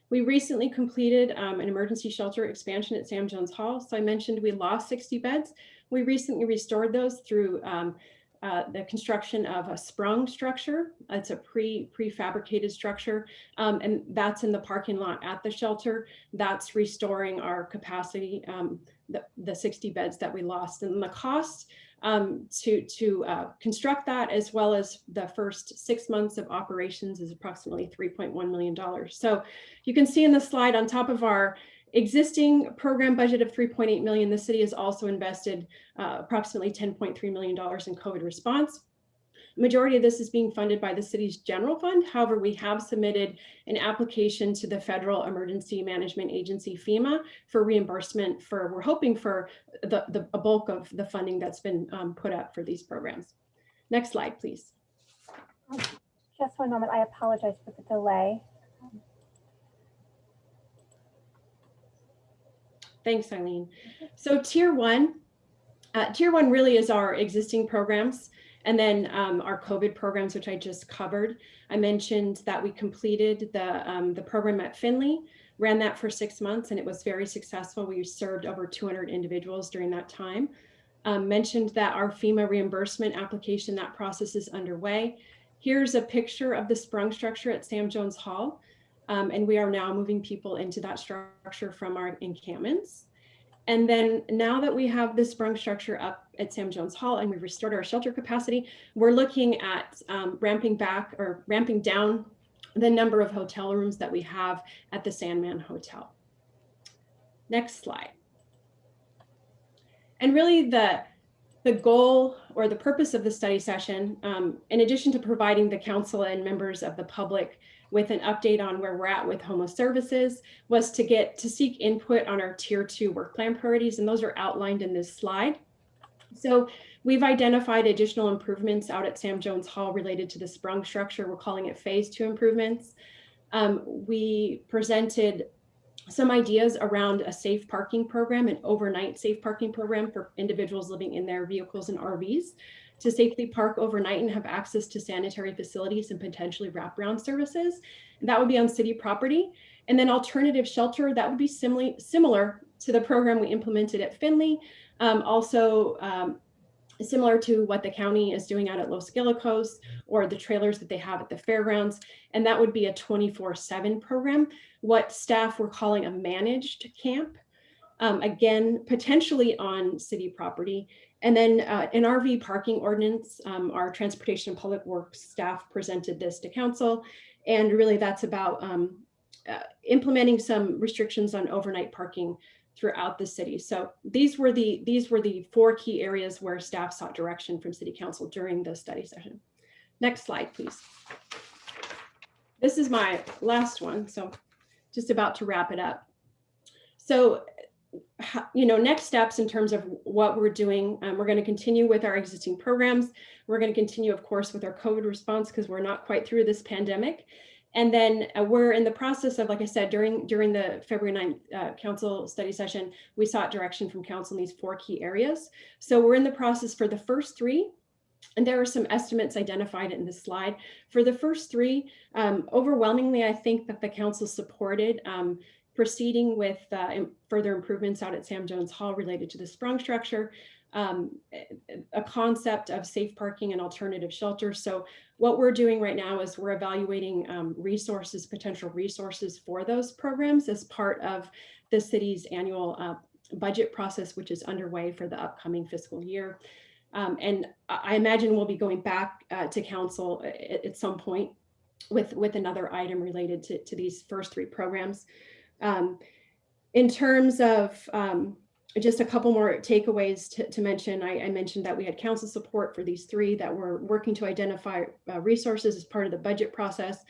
We recently completed um, an emergency shelter expansion at Sam Jones Hall. So I mentioned we lost 60 beds. We recently restored those through um, uh, the construction of a sprung structure. It's a pre prefabricated structure, um, and that's in the parking lot at the shelter. That's restoring our capacity, um, the, the 60 beds that we lost, and the cost um, to to uh, construct that, as well as the first six months of operations, is approximately 3.1 million dollars. So you can see in the slide on top of our existing program budget of 3.8 million, the city has also invested uh, approximately $10.3 million in COVID response. Majority of this is being funded by the city's general fund. However, we have submitted an application to the Federal Emergency Management Agency, FEMA, for reimbursement for, we're hoping for the, the a bulk of the funding that's been um, put up for these programs. Next slide, please. Just one moment. I apologize for the delay. Thanks, Eileen. So tier one, uh, tier one really is our existing programs. And then um, our COVID programs, which I just covered. I mentioned that we completed the, um, the program at Finley, ran that for six months and it was very successful. We served over 200 individuals during that time. Um, mentioned that our FEMA reimbursement application, that process is underway. Here's a picture of the sprung structure at Sam Jones Hall. Um, and we are now moving people into that structure from our encampments. And then now that we have this sprung structure up at Sam Jones Hall and we've restored our shelter capacity, we're looking at um, ramping back or ramping down the number of hotel rooms that we have at the Sandman Hotel. Next slide. And really the, the goal or the purpose of the study session, um, in addition to providing the council and members of the public with an update on where we're at with homo services was to get to seek input on our tier two work plan priorities. And those are outlined in this slide. So we've identified additional improvements out at Sam Jones Hall related to the sprung structure. We're calling it phase two improvements. Um, we presented some ideas around a safe parking program, an overnight safe parking program for individuals living in their vehicles and RVs to safely park overnight and have access to sanitary facilities and potentially wraparound services. And that would be on city property. And then alternative shelter, that would be similar, similar to the program we implemented at Finley. Um, also um, similar to what the county is doing out at Los Guilicos or the trailers that they have at the fairgrounds. And that would be a 24 seven program, what staff were calling a managed camp. Um, again, potentially on city property. And then uh, an RV parking ordinance, um, our Transportation and Public Works staff presented this to council. And really that's about um, uh, implementing some restrictions on overnight parking throughout the city. So these were the these were the four key areas where staff sought direction from city council during the study session. Next slide, please. This is my last one, so just about to wrap it up. So you know, next steps in terms of what we're doing. Um, we're going to continue with our existing programs. We're going to continue, of course, with our COVID response because we're not quite through this pandemic. And then uh, we're in the process of, like I said, during during the February 9th uh, council study session, we sought direction from council in these four key areas. So we're in the process for the first three. And there are some estimates identified in this slide. For the first three, um, overwhelmingly, I think that the council supported um, proceeding with uh, further improvements out at Sam Jones Hall related to the sprung structure, um, a- concept of safe parking and alternative shelters. So what we're doing right now is we're evaluating um, resources, potential resources for those programs as part of the city's annual uh, budget process, which is underway for the upcoming fiscal year. Um, and I I imagine we'll be going back uh, to council at, at some point with, with another item related to, to these first three programs. Um, in terms of um, just a couple more takeaways to, to mention, I, I mentioned that we had council support for these three that we're working to identify uh, resources as part of the budget process.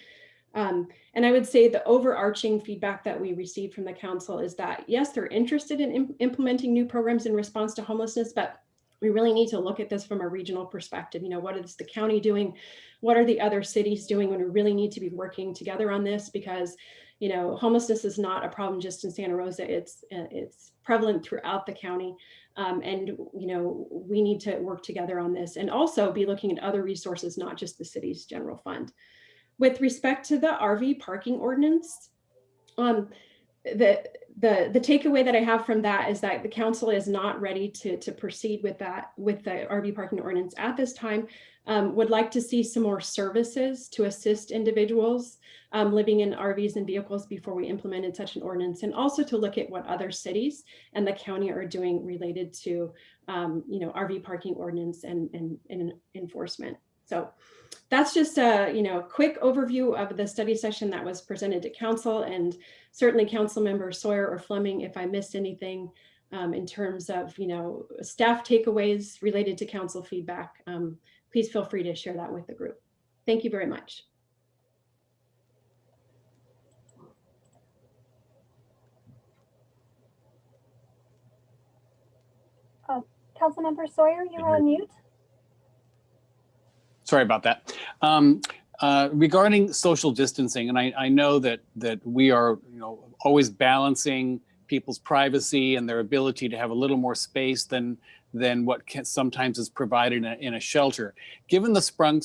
Um, and I would say the overarching feedback that we received from the council is that, yes, they're interested in im- implementing new programs in response to homelessness, but we really need to look at this from a regional perspective. You know, what is the county doing? What are the other cities doing when we really need to be working together on this? Because, you know, homelessness is not a problem just in Santa Rosa. It's uh, it's prevalent throughout the county. Um, and, you know, we need to work together on this and also be looking at other resources, not just the city's general fund. With respect to the RV parking ordinance, um, the, the, the takeaway that I have from that is that the council is not ready to, to proceed with that, with the RV parking ordinance at this time. Um, would like to see some more services to assist individuals um, living in RVs and vehicles before we implemented such an ordinance, and also to look at what other cities and the county are doing related to, um, you know, RV parking ordinance and, and, and enforcement. So that's just a, you know, quick overview of the study session that was presented to council and certainly council member Sawyer or Fleming, if I missed anything um, in terms of, you know, staff takeaways related to council feedback, um, please feel free to share that with the group. Thank you very much. Councilmember Sawyer, you're on mute. Sorry about that. Um, uh, regarding social distancing, and I, I know that that we are, you know, always balancing people's privacy and their ability to have a little more space than than what can, sometimes is provided in a, in a shelter. Given the sprung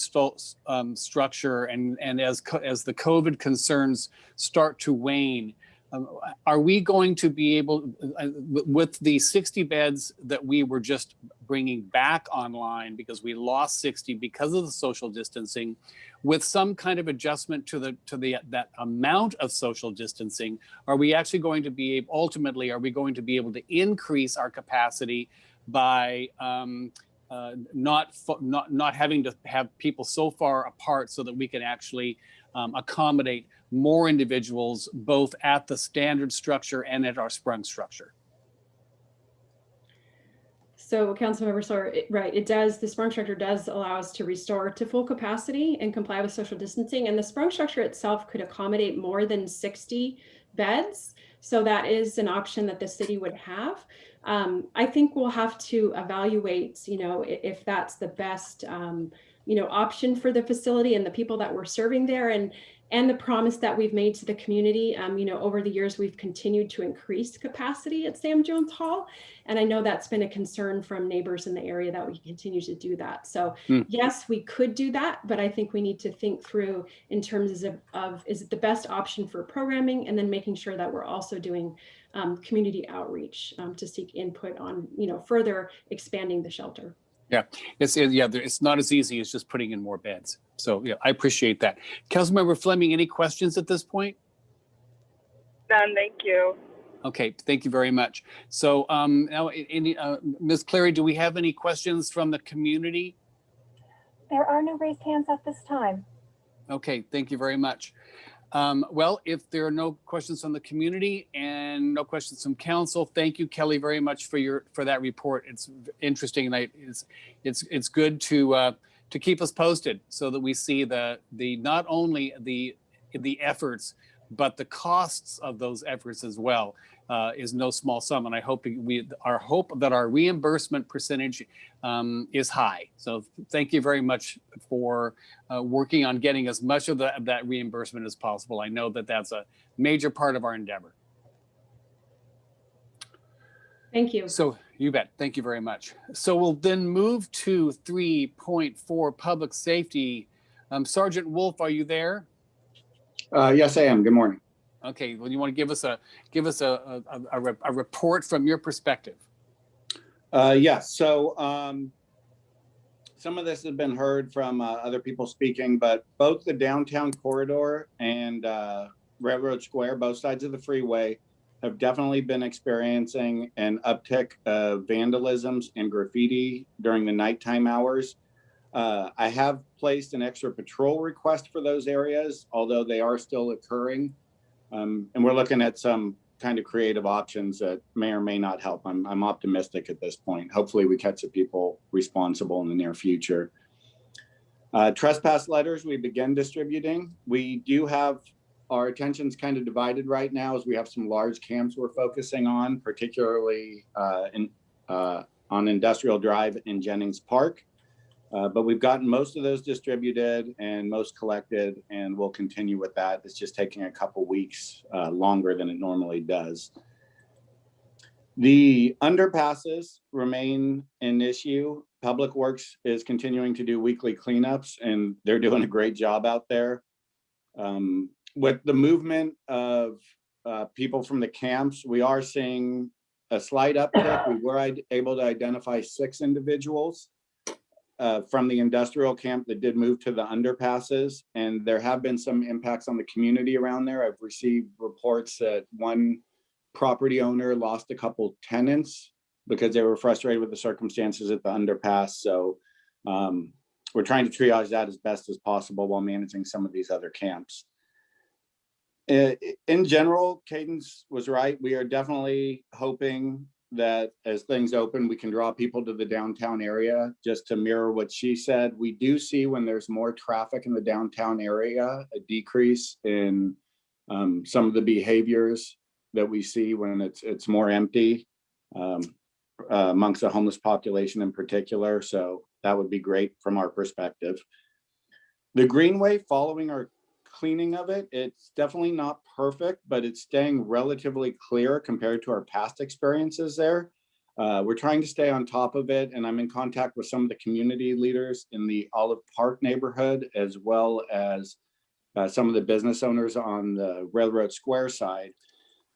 um, structure and and as as the COVID concerns start to wane, um, are we going to be able, uh, with the 60 beds that we were just bringing back online because we lost 60 because of the social distancing, with some kind of adjustment to the to the that amount of social distancing, are we actually going to be able, ultimately are we going to be able to increase our capacity by um, uh, not not not having to have people so far apart so that we can actually um, accommodate more individuals both at the standard structure and at our sprung structure. So Councilmember Sawyer, right, it does, the sprung structure does allow us to restore to full capacity and comply with social distancing. And the sprung structure itself could accommodate more than 60 beds. So that is an option that the city would have. Um, I think we'll have to evaluate, you know, if that's the best, um, you know, option for the facility and the people that we're serving there and and the promise that we've made to the community. Um, you know, over the years, we've continued to increase capacity at Sam Jones Hall. And I know that's been a concern from neighbors in the area that we continue to do that. So Hmm. yes, we could do that, but I think we need to think through in terms of, of is it the best option for programming and then making sure that we're also doing um, community outreach um, to seek input on, you know, further expanding the shelter. It's it- yeah, it's not as easy as just putting in more beds. So yeah, I appreciate that. Councilmember Fleming, any questions at this point? None, thank you. Okay, thank you very much. So um, now, a- any, uh, Ms. Clary, do we have any questions from the community? There are no raised hands at this time. Okay, thank you very much. Um, well, if there are no questions from the community and no questions from council, thank you, Kelly, very much for your for that report. It's interesting and I, it's it's it's good to uh, to keep us posted so that we see the the not only the the efforts but the costs of those efforts as well uh, is no small sum. And I hope we our hope that our reimbursement percentage um, is high. So thank you very much for uh, working on getting as much of that, that reimbursement as possible. I know that that's a major part of our endeavor. Thank you. So you bet. Thank you very much. So we'll then move to 3.4 public safety. Um, Sergeant Wolf, are you there? Uh, yes, I am. Good morning. Okay, well, you want to give us a, give us a, a, a, a report from your perspective? Uh, yes, so, um, some of this has been heard from, uh, other people speaking, but both the downtown corridor and, uh, Railroad Square, both sides of the freeway have definitely been experiencing an uptick of vandalisms and graffiti during the nighttime hours. Uh, I have placed an extra patrol request for those areas, although they are still occurring. Um, and we're looking at some kind of creative options that may or may not help. I'm, I'm optimistic at this point. Hopefully we catch the people responsible in the near future. Uh, trespass letters we begin distributing. We do have our attention's kind of divided right now as we have some large camps we're focusing on, particularly uh, in, uh, on Industrial Drive in Jennings Park. Uh, but we've gotten most of those distributed and most collected, and we'll continue with that. It's just taking a couple weeks uh, longer than it normally does. The underpasses remain an issue. Public Works is continuing to do weekly cleanups, and they're doing a great job out there. Um, with the movement of uh, people from the camps, we are seeing a slight uptick. We were able to identify six individuals uh, from the industrial camp that did move to the underpasses. And there have been some impacts on the community around there. I've received reports that one property owner lost a couple tenants because they were frustrated with the circumstances at the underpass. So um, we're trying to triage that as best as possible while managing some of these other camps. Uh, In general, Cadence was right. We are definitely hoping that as things open, we can draw people to the downtown area. Just to mirror what she said, we do see when there's more traffic in the downtown area, a decrease in um, some of the behaviors that we see when it's, it's more empty um, uh, amongst the homeless population in particular. So that would be great from our perspective. The Greenway, following our cleaning of it, it's definitely not perfect, but it's staying relatively clear compared to our past experiences there. Uh, we're trying to stay on top of it, and I'm in contact with some of the community leaders in the Olive Park neighborhood, as well as uh, some of the business owners on the Railroad Square side.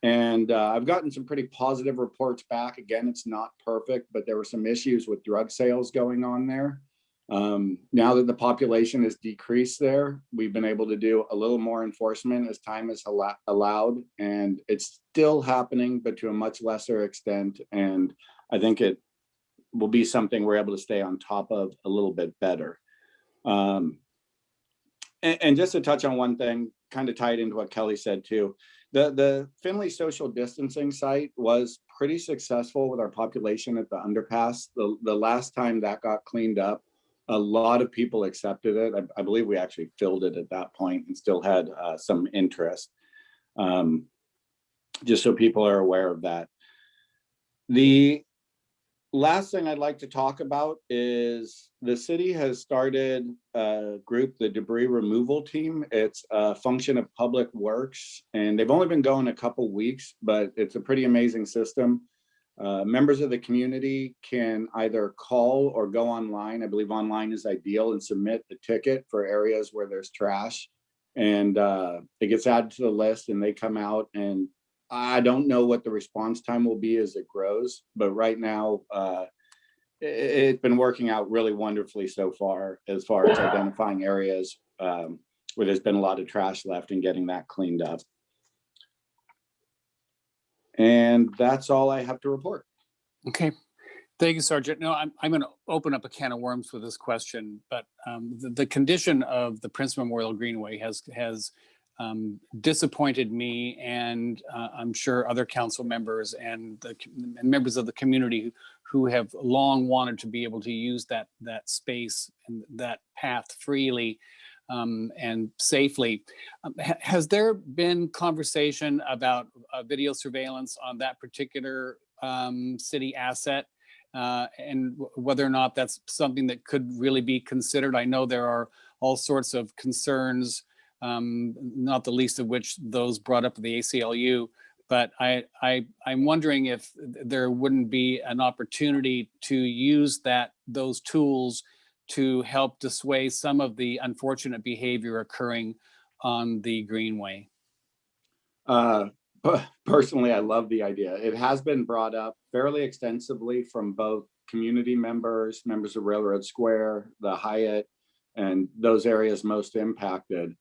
And uh, I've gotten some pretty positive reports back. Again, it's not perfect, but there were some issues with drug sales going on there. Um, now that the population has decreased there, we've been able to do a little more enforcement as time is allowed. And it's still happening, but to a much lesser extent. And I think it will be something we're able to stay on top of a little bit better. Um, and, and just to touch on one thing, kind of tied into what Kelly said too. The, the Finley social distancing site was pretty successful with our population at the underpass. The, the last time that got cleaned up, a lot of people accepted it. I, I believe we actually filled it at that point and still had uh, some interest. Um, just so people are aware of that. The last thing I'd like to talk about is the city has started a group, the debris removal team. It's a function of Public Works, and they've only been going a couple weeks, but it's a pretty amazing system. Uh, members of the community can either call or go online. I believe online is ideal and submit the ticket for areas where there's trash. And uh, it gets added to the list and they come out and I don't know what the response time will be as it grows, but right now uh, it, it's been working out really wonderfully so far as far as identifying areas um, where there's been a lot of trash left and getting that cleaned up. And that's all I have to report. Okay, thank you, Sergeant. No, I'm, I'm going to open up a can of worms with this question, but um, the, the condition of the Prince Memorial Greenway has, has um, disappointed me and uh, I'm sure other council members and the and members of the community who, who have long wanted to be able to use that, that space and that path freely um, and safely. Um, ha- Has there been conversation about uh, video surveillance on that particular um, city asset? uh, And whether or not that's something that could really be considered? I know there are all sorts of concerns, um, not the least of which those brought up the ACLU. But I, I, I'm wondering if there wouldn't be an opportunity to use that, those tools to help dissuade some of the unfortunate behavior occurring on the Greenway. Uh, personally, I love the idea. It has been brought up fairly extensively from both community members, members of Railroad Square, the Hyatt, and those areas most impacted.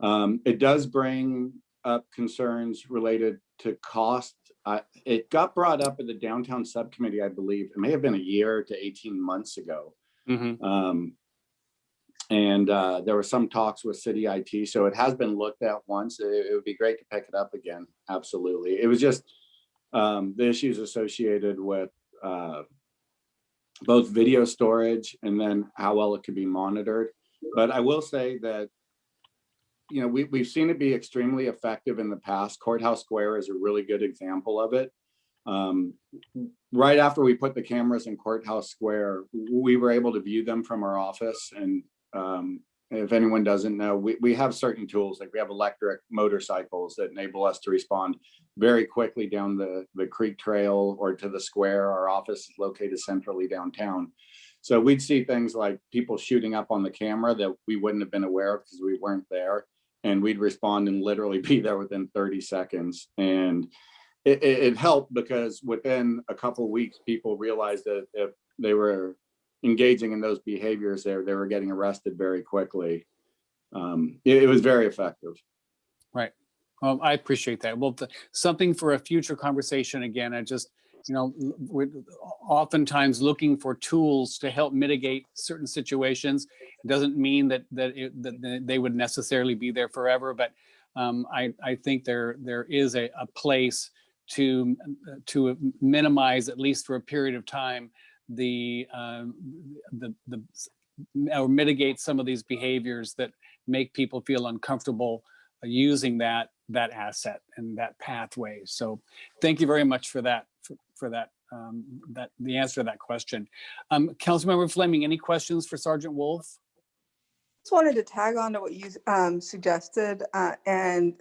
Um, it does bring up concerns related to cost. It got brought up at the downtown subcommittee, I believe. It may have been a year to 18 months ago. Mhm. Um, and uh, there were some talks with city IT, so it has been looked at once. It, it would be great to pick it up again. Absolutely. It was just um, the issues associated with uh, both video storage and then how well it could be monitored. But I will say that, you know, we, we've seen it be extremely effective in the past. Courthouse Square is a really good example of it. Um, right after we put the cameras in Courthouse Square, we were able to view them from our office. And um, if anyone doesn't know, we, we have certain tools, like we have electric motorcycles that enable us to respond very quickly down the, the creek trail or to the square. Our office is located centrally downtown. So we'd see things like people shooting up on the camera that we wouldn't have been aware of because we weren't there. And we'd respond and literally be there within 30 seconds. And it, it, it helped because within a couple weeks, people realized that if they were engaging in those behaviors, they, they were getting arrested very quickly. Um, it, it was very effective. Right. I appreciate that. Well, th- something for a future conversation again, I just, you know, we're oftentimes looking for tools to help mitigate certain situations. It doesn't mean that, that, it- that they- they would necessarily be there forever, but um, I, I think there, there is a, a place to, to minimize, at least for a period of time, the, um, the, the, or mitigate some of these behaviors that make people feel uncomfortable uh, using that that asset and that pathway. So thank you very much for that for, for that um, that the answer to that question. Um, Councilmember Fleming, any questions for Sergeant Wolf? Just wanted to tag on to what you um, suggested uh, and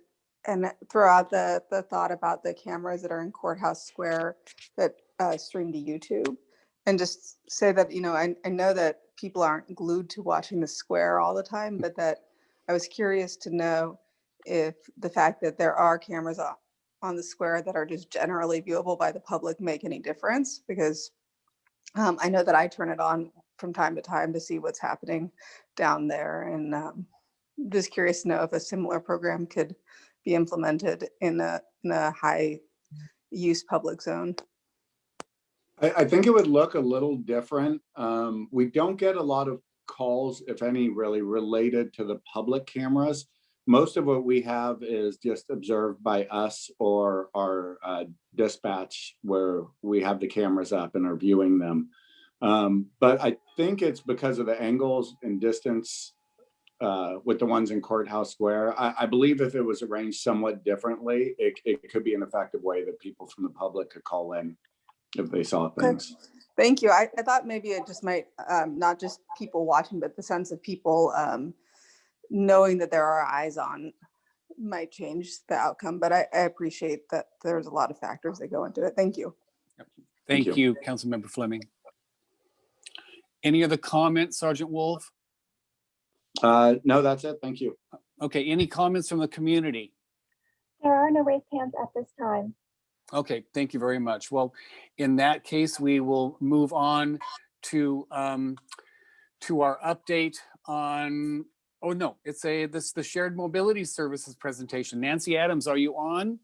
and throw out the the thought about the cameras that are in Courthouse Square that uh, stream to YouTube, and just say that you know I, I know that people aren't glued to watching the square all the time, but that I was curious to know if the fact that there are cameras on the square that are just generally viewable by the public make any difference? Because um, I know that I turn it on from time to time to see what's happening down there and um, just curious to know if a similar program could be implemented in a, in a high use public zone. I, I think it would look a little different. Um, we don't get a lot of calls, if any, really related to the public cameras. Most of what we have is just observed by us or our uh, dispatch where we have the cameras up and are viewing them. Um, but I think it's because of the angles and distance uh, with the ones in Courthouse Square. I, I believe if it was arranged somewhat differently, it, it could be an effective way that people from the public could call in if they saw things. Thank you. I, I thought maybe it just might, um, not just people watching, but the sense of people um, knowing that there are eyes on might change the outcome, but I, I appreciate that there's a lot of factors that go into it. Thank you. Thank Thank you, Councilmember Fleming. Any other comments, Sergeant Wolf? Uh, no, that's it. Thank you. Okay, any comments from the community? There are no raised hands at this time. Okay, thank you very much. Well, in that case, we will move on to um, to our update on, oh no, it's a, this, the Shared Mobility Services presentation. Nancy Adams, are you on?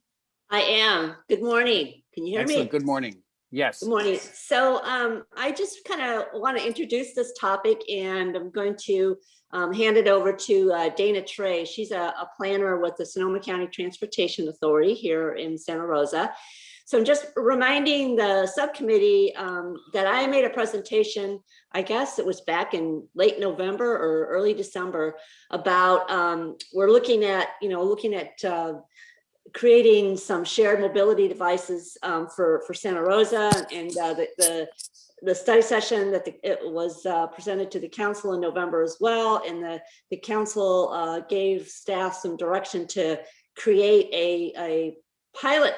I am. Good morning. Can you hear Excellent, me? good morning. Yes. Good morning. So um, I just kind of want to introduce this topic and I'm going to um, hand it over to uh, Dana Turrey. She's a, a planner with the Sonoma County Transportation Authority here in Santa Rosa. So I'm just reminding the subcommittee um, that I made a presentation, I guess it was back in late November or early December about, um, we're looking at, you know, looking at uh, creating some shared mobility devices um, for, for Santa Rosa and uh, the, the, the study session that the, it was uh, presented to the council in November as well. And the, the council uh, gave staff some direction to create a, a pilot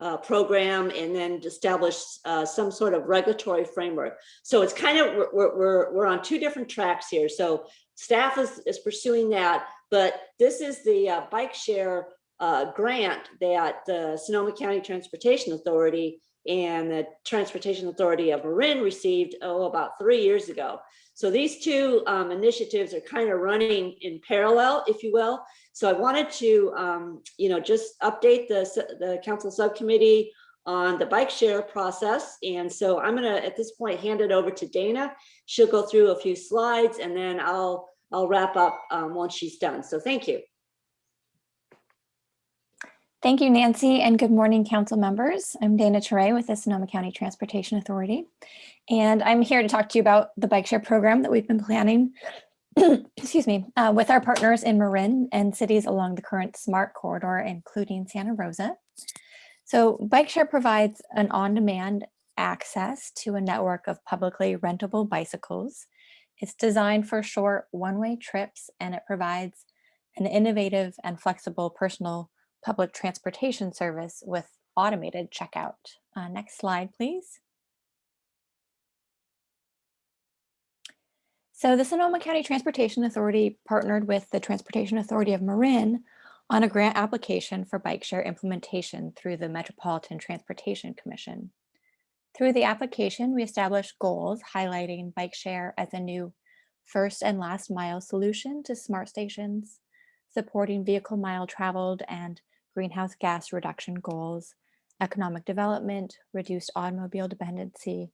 uh, program and then establish uh, some sort of regulatory framework. So it's kind of, we're, we're- we're, on two different tracks here. So staff is, is pursuing that, but this is the uh, bike share uh, grant that the Sonoma County Transportation Authority and the Transportation Authority of Marin received, oh, about three years ago. So these two um, initiatives are kind of running in parallel, if you will. So I wanted to, um, you know, just update the, the council subcommittee on the bike share process. And so I'm gonna, at this point, hand it over to Dana. She'll go through a few slides and then I'll, I'll wrap up um, once she's done. So thank you. Thank you, Nancy, and good morning, council members. I'm Dana Turrey with the Sonoma County Transportation Authority, and I'm here to talk to you about the bike share program that we've been planning, excuse me, uh, with our partners in Marin and cities along the current SMART corridor, including Santa Rosa. So bike share provides an on-demand access to a network of publicly rentable bicycles. It's designed for short one-way trips, and it provides an innovative and flexible personal public transportation service with automated checkout. Uh, next slide, please. So the Sonoma County Transportation Authority partnered with the Transportation Authority of Marin on a grant application for bike share implementation through the Metropolitan Transportation Commission. Through the application, we established goals highlighting bike share as a new first and last mile solution to SMART stations, supporting vehicle mile traveled and greenhouse gas reduction goals, economic development, reduced automobile dependency,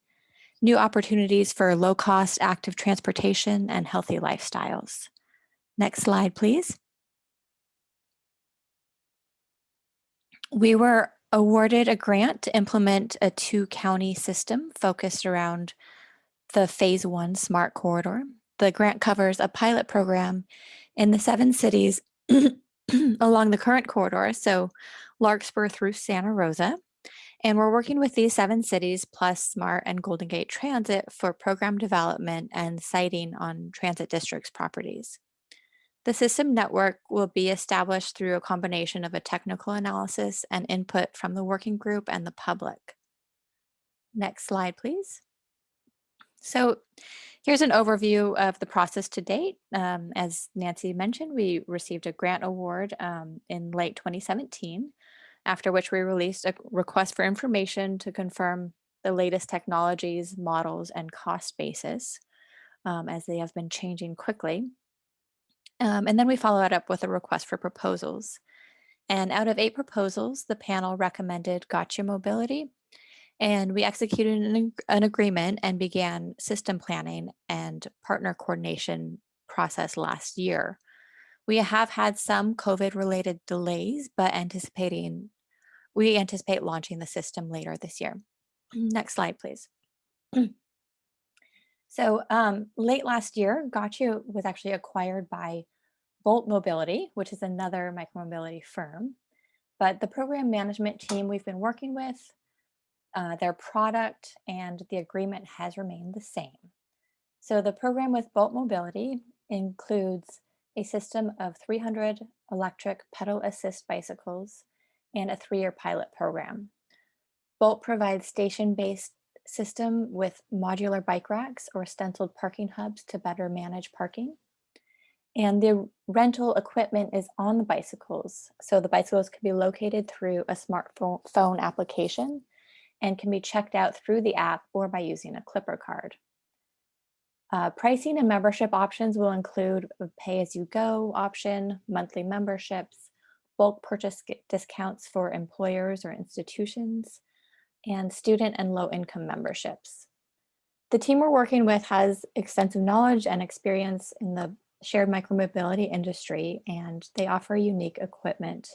new opportunities for low-cost active transportation and healthy lifestyles. Next slide, please. We were awarded a grant to implement a two-county system focused around the Phase 1 SMART Corridor. The grant covers a pilot program in the seven cities along the current corridor, so Larkspur through Santa Rosa. And we're working with these seven cities plus SMART and Golden Gate Transit for program development and siting on transit districts properties. The system network will be established through a combination of a technical analysis and input from the working group and the public. Next slide, please. So here's an overview of the process to date. Um, as Nancy mentioned, we received a grant award um, in late 2017, after which we released a request for information to confirm the latest technologies, models, and cost basis, um, as they have been changing quickly. Um, and then we followed up with a request for proposals. And out of eight proposals, the panel recommended Gotcha Mobility, and we executed an, an agreement and began system planning and partner coordination process last year. We have had some COVID related delays, but anticipating, we anticipate launching the system later this year. Next slide, please. So um, late last year, Gotcha was actually acquired by Bolt Mobility, which is another micromobility firm. But the program management team we've been working with, uh, their product and the agreement has remained the same. So the program with Bolt Mobility includes a system of 300 electric pedal assist bicycles and a three-year pilot program. Bolt provides station-based system with modular bike racks or stenciled parking hubs to better manage parking. And the rental equipment is on the bicycles. So the bicycles can be located through a smartphone application and can be checked out through the app or by using a Clipper card. Uh, pricing and membership options will include a pay-as-you-go option, monthly memberships, bulk purchase discounts for employers or institutions, and student and low-income memberships. The team we're working with has extensive knowledge and experience in the shared micromobility industry, and they offer unique equipment.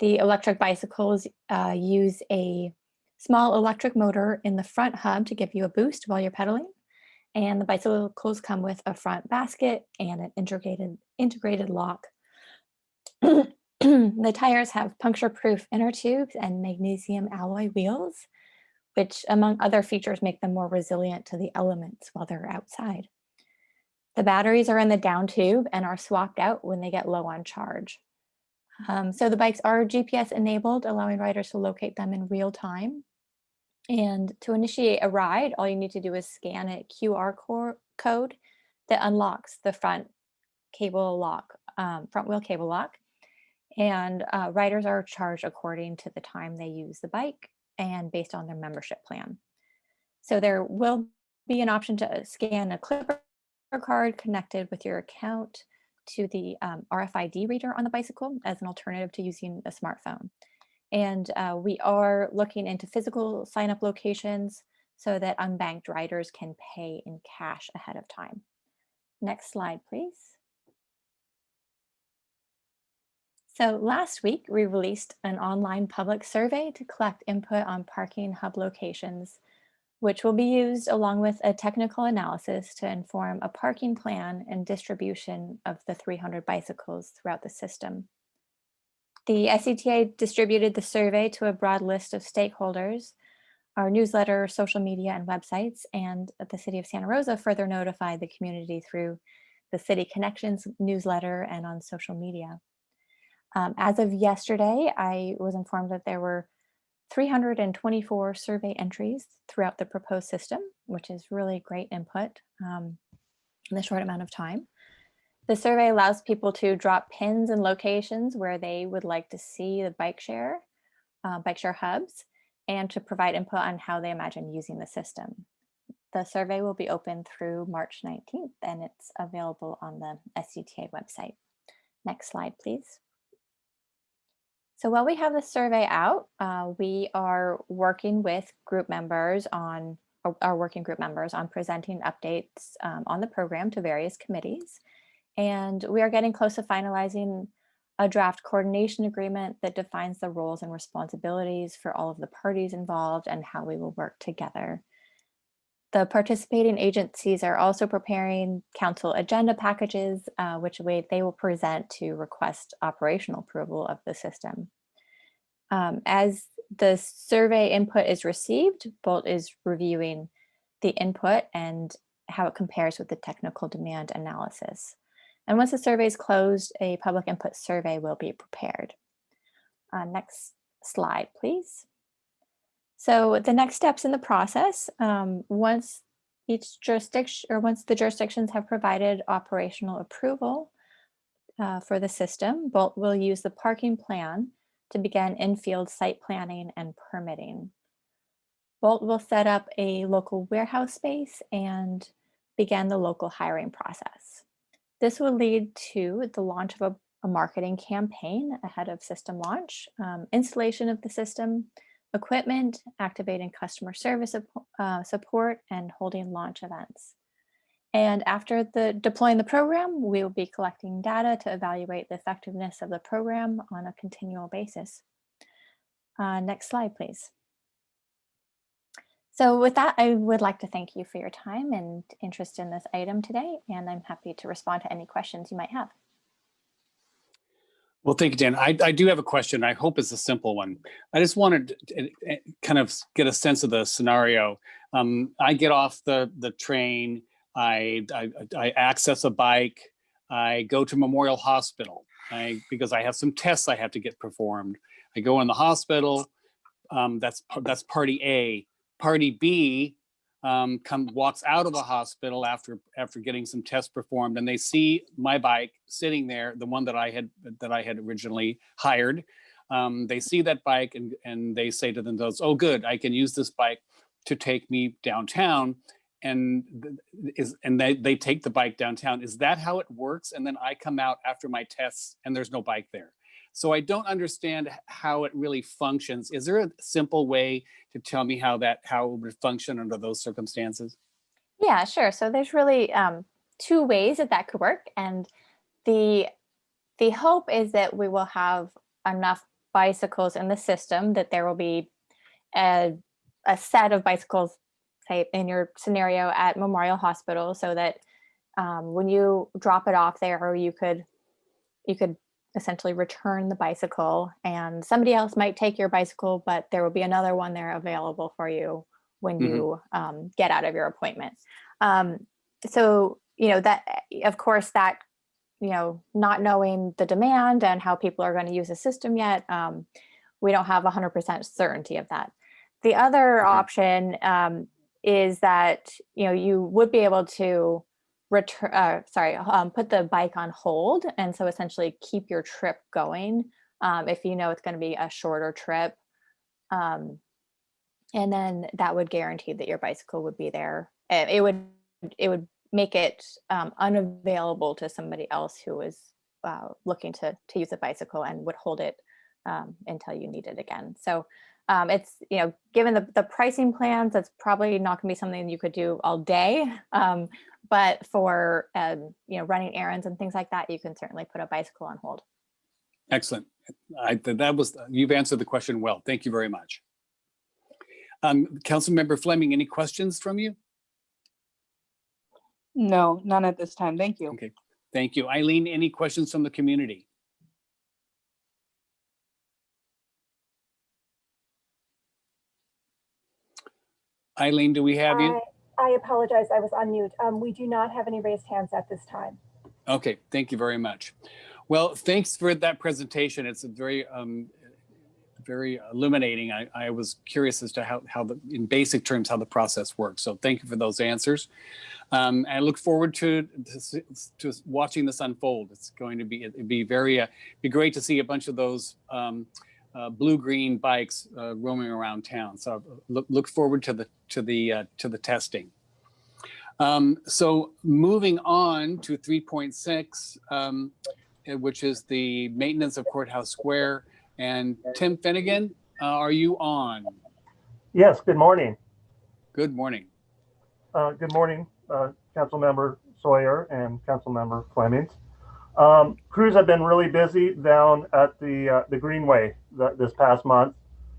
The electric bicycles uh, use a small electric motor in the front hub to give you a boost while you're pedaling. And the bicycles come with a front basket and an integrated, integrated lock. the tires have puncture-proof inner tubes and magnesium alloy wheels, which among other features make them more resilient to the elements while they're outside. The batteries are in the down tube and are swapped out when they get low on charge. Um, so the bikes are GPS enabled, allowing riders to locate them in real time. And to initiate a ride, all you need to do is scan a QR code that unlocks the front cable lock, um, front wheel cable lock. And uh, riders are charged according to the time they use the bike and based on their membership plan. So there will be an option to scan a Clipper card connected with your account to the um, RFID reader on the bicycle as an alternative to using a smartphone. And uh, we are looking into physical sign up locations so that unbanked riders can pay in cash ahead of time. Next slide, please. So last week, we released an online public survey to collect input on parking hub locations, which will be used along with a technical analysis to inform a parking plan and distribution of the 300 bicycles throughout the system. The SCTA distributed the survey to a broad list of stakeholders, our newsletter, social media, and websites, and the City of Santa Rosa further notified the community through the City Connections newsletter and on social media. Um, as of yesterday, I was informed that there were 324 survey entries throughout the proposed system, which is really great input um, in a short amount of time. The survey allows people to drop pins and locations where they would like to see the bike share, uh, bike share hubs, and to provide input on how they imagine using the system. The survey will be open through March 19th and it's available on the SCTA website. Next slide, please. So while we have the survey out, uh, we are working with group members on, our working group members on presenting updates um, on the program to various committees. And we are getting close to finalizing a draft coordination agreement that defines the roles and responsibilities for all of the parties involved and how we will work together. The participating agencies are also preparing council agenda packages, uh, which they will present to request operational approval of the system. Um, as the survey input is received, Bolt is reviewing the input and how it compares with the technical demand analysis. And once the survey is closed, a public input survey will be prepared. Uh, next slide, please. So the next steps in the process, um, once each jurisdiction or once the jurisdictions have provided operational approval uh, for the system, Bolt will use the parking plan to begin in-field site planning and permitting. Bolt will set up a local warehouse space and begin the local hiring process. This will lead to the launch of a, a marketing campaign ahead of system launch, um, installation of the system, equipment, activating customer service uh, support, and holding launch events. And after the deploying the program, we will be collecting data to evaluate the effectiveness of the program on a continual basis. Uh, next slide, please. So with that, I would like to thank you for your time and interest in this item today, and I'm happy to respond to any questions you might have. Well, thank you, Dan. I, I do have a question. I hope it's a simple one. I just wanted to kind of get a sense of the scenario. Um, I get off the, the train, I, I, I access a bike, I go to Memorial Hospital I, because I have some tests I have to get performed. I go in the hospital, um, that's, that's party A Party B um, come walks out of the hospital after after getting some tests performed, and they see my bike sitting there, the one that I had that I had originally hired. Um, they see that bike and and they say to themselves, "Oh, good, I can use this bike to take me downtown." And is and they they take the bike downtown. Is that how it works? And then I come out after my tests, and there's no bike there. So I don't understand how it really functions. Is there a simple way to tell me how that how it would function under those circumstances? Yeah, sure. So there's really um, two ways that that could work. And the, the hope is that we will have enough bicycles in the system that there will be a, a set of bicycles, say in your scenario at Memorial Hospital, so that um, when you drop it off there, you could you could essentially return the bicycle and somebody else might take your bicycle, but there will be another one there available for you when mm -hmm. you um, get out of your appointment. Um, so, you know, that of course that, you know, not knowing the demand and how people are going to use the system yet, um, we don't have 100% certainty of that. The other option um, is that, you know, you would be able to return, uh, sorry, um, put the bike on hold. And so essentially keep your trip going um, if you know it's going to be a shorter trip. Um, and then that would guarantee that your bicycle would be there. And it would it would make it um, unavailable to somebody else who was uh, looking to to use a bicycle and would hold it um, until you need it again. So um, it's you know given the, the pricing plans, that's probably not going to be something you could do all day. Um, but for um, you know running errands and things like that, you can certainly put a bicycle on hold. Excellent. I, that was, you've answered the question well. Thank you very much. Um, Councilmember Fleming, any questions from you? No, none at this time. Thank you. Okay, thank you. Eileen, any questions from the community? Eileen, do we have you? I, apologize, I was on mute. Um, we do not have any raised hands at this time. Okay, thank you very much. Well, thanks for that presentation. It's a very, um, very illuminating. I, I was curious as to how, how the, in basic terms, how the process works. So thank you for those answers. Um, I look forward to, to, to watching this unfold. It's going to be, it'd be very, uh, be great to see a bunch of those um, uh, blue-green bikes uh, roaming around town. So look, look forward to the, to the, uh, to the testing. Um, so moving on to 3.6, um, eh, which is the maintenance of Courthouse Square. And Tim Finnegan, uh, are you on? Yes, good morning. Good morning. Uh, good morning, uh, Councilmember Sawyer and Councilmember Flemings. Um, crews have been really busy down at the uh, the Greenway th this past month.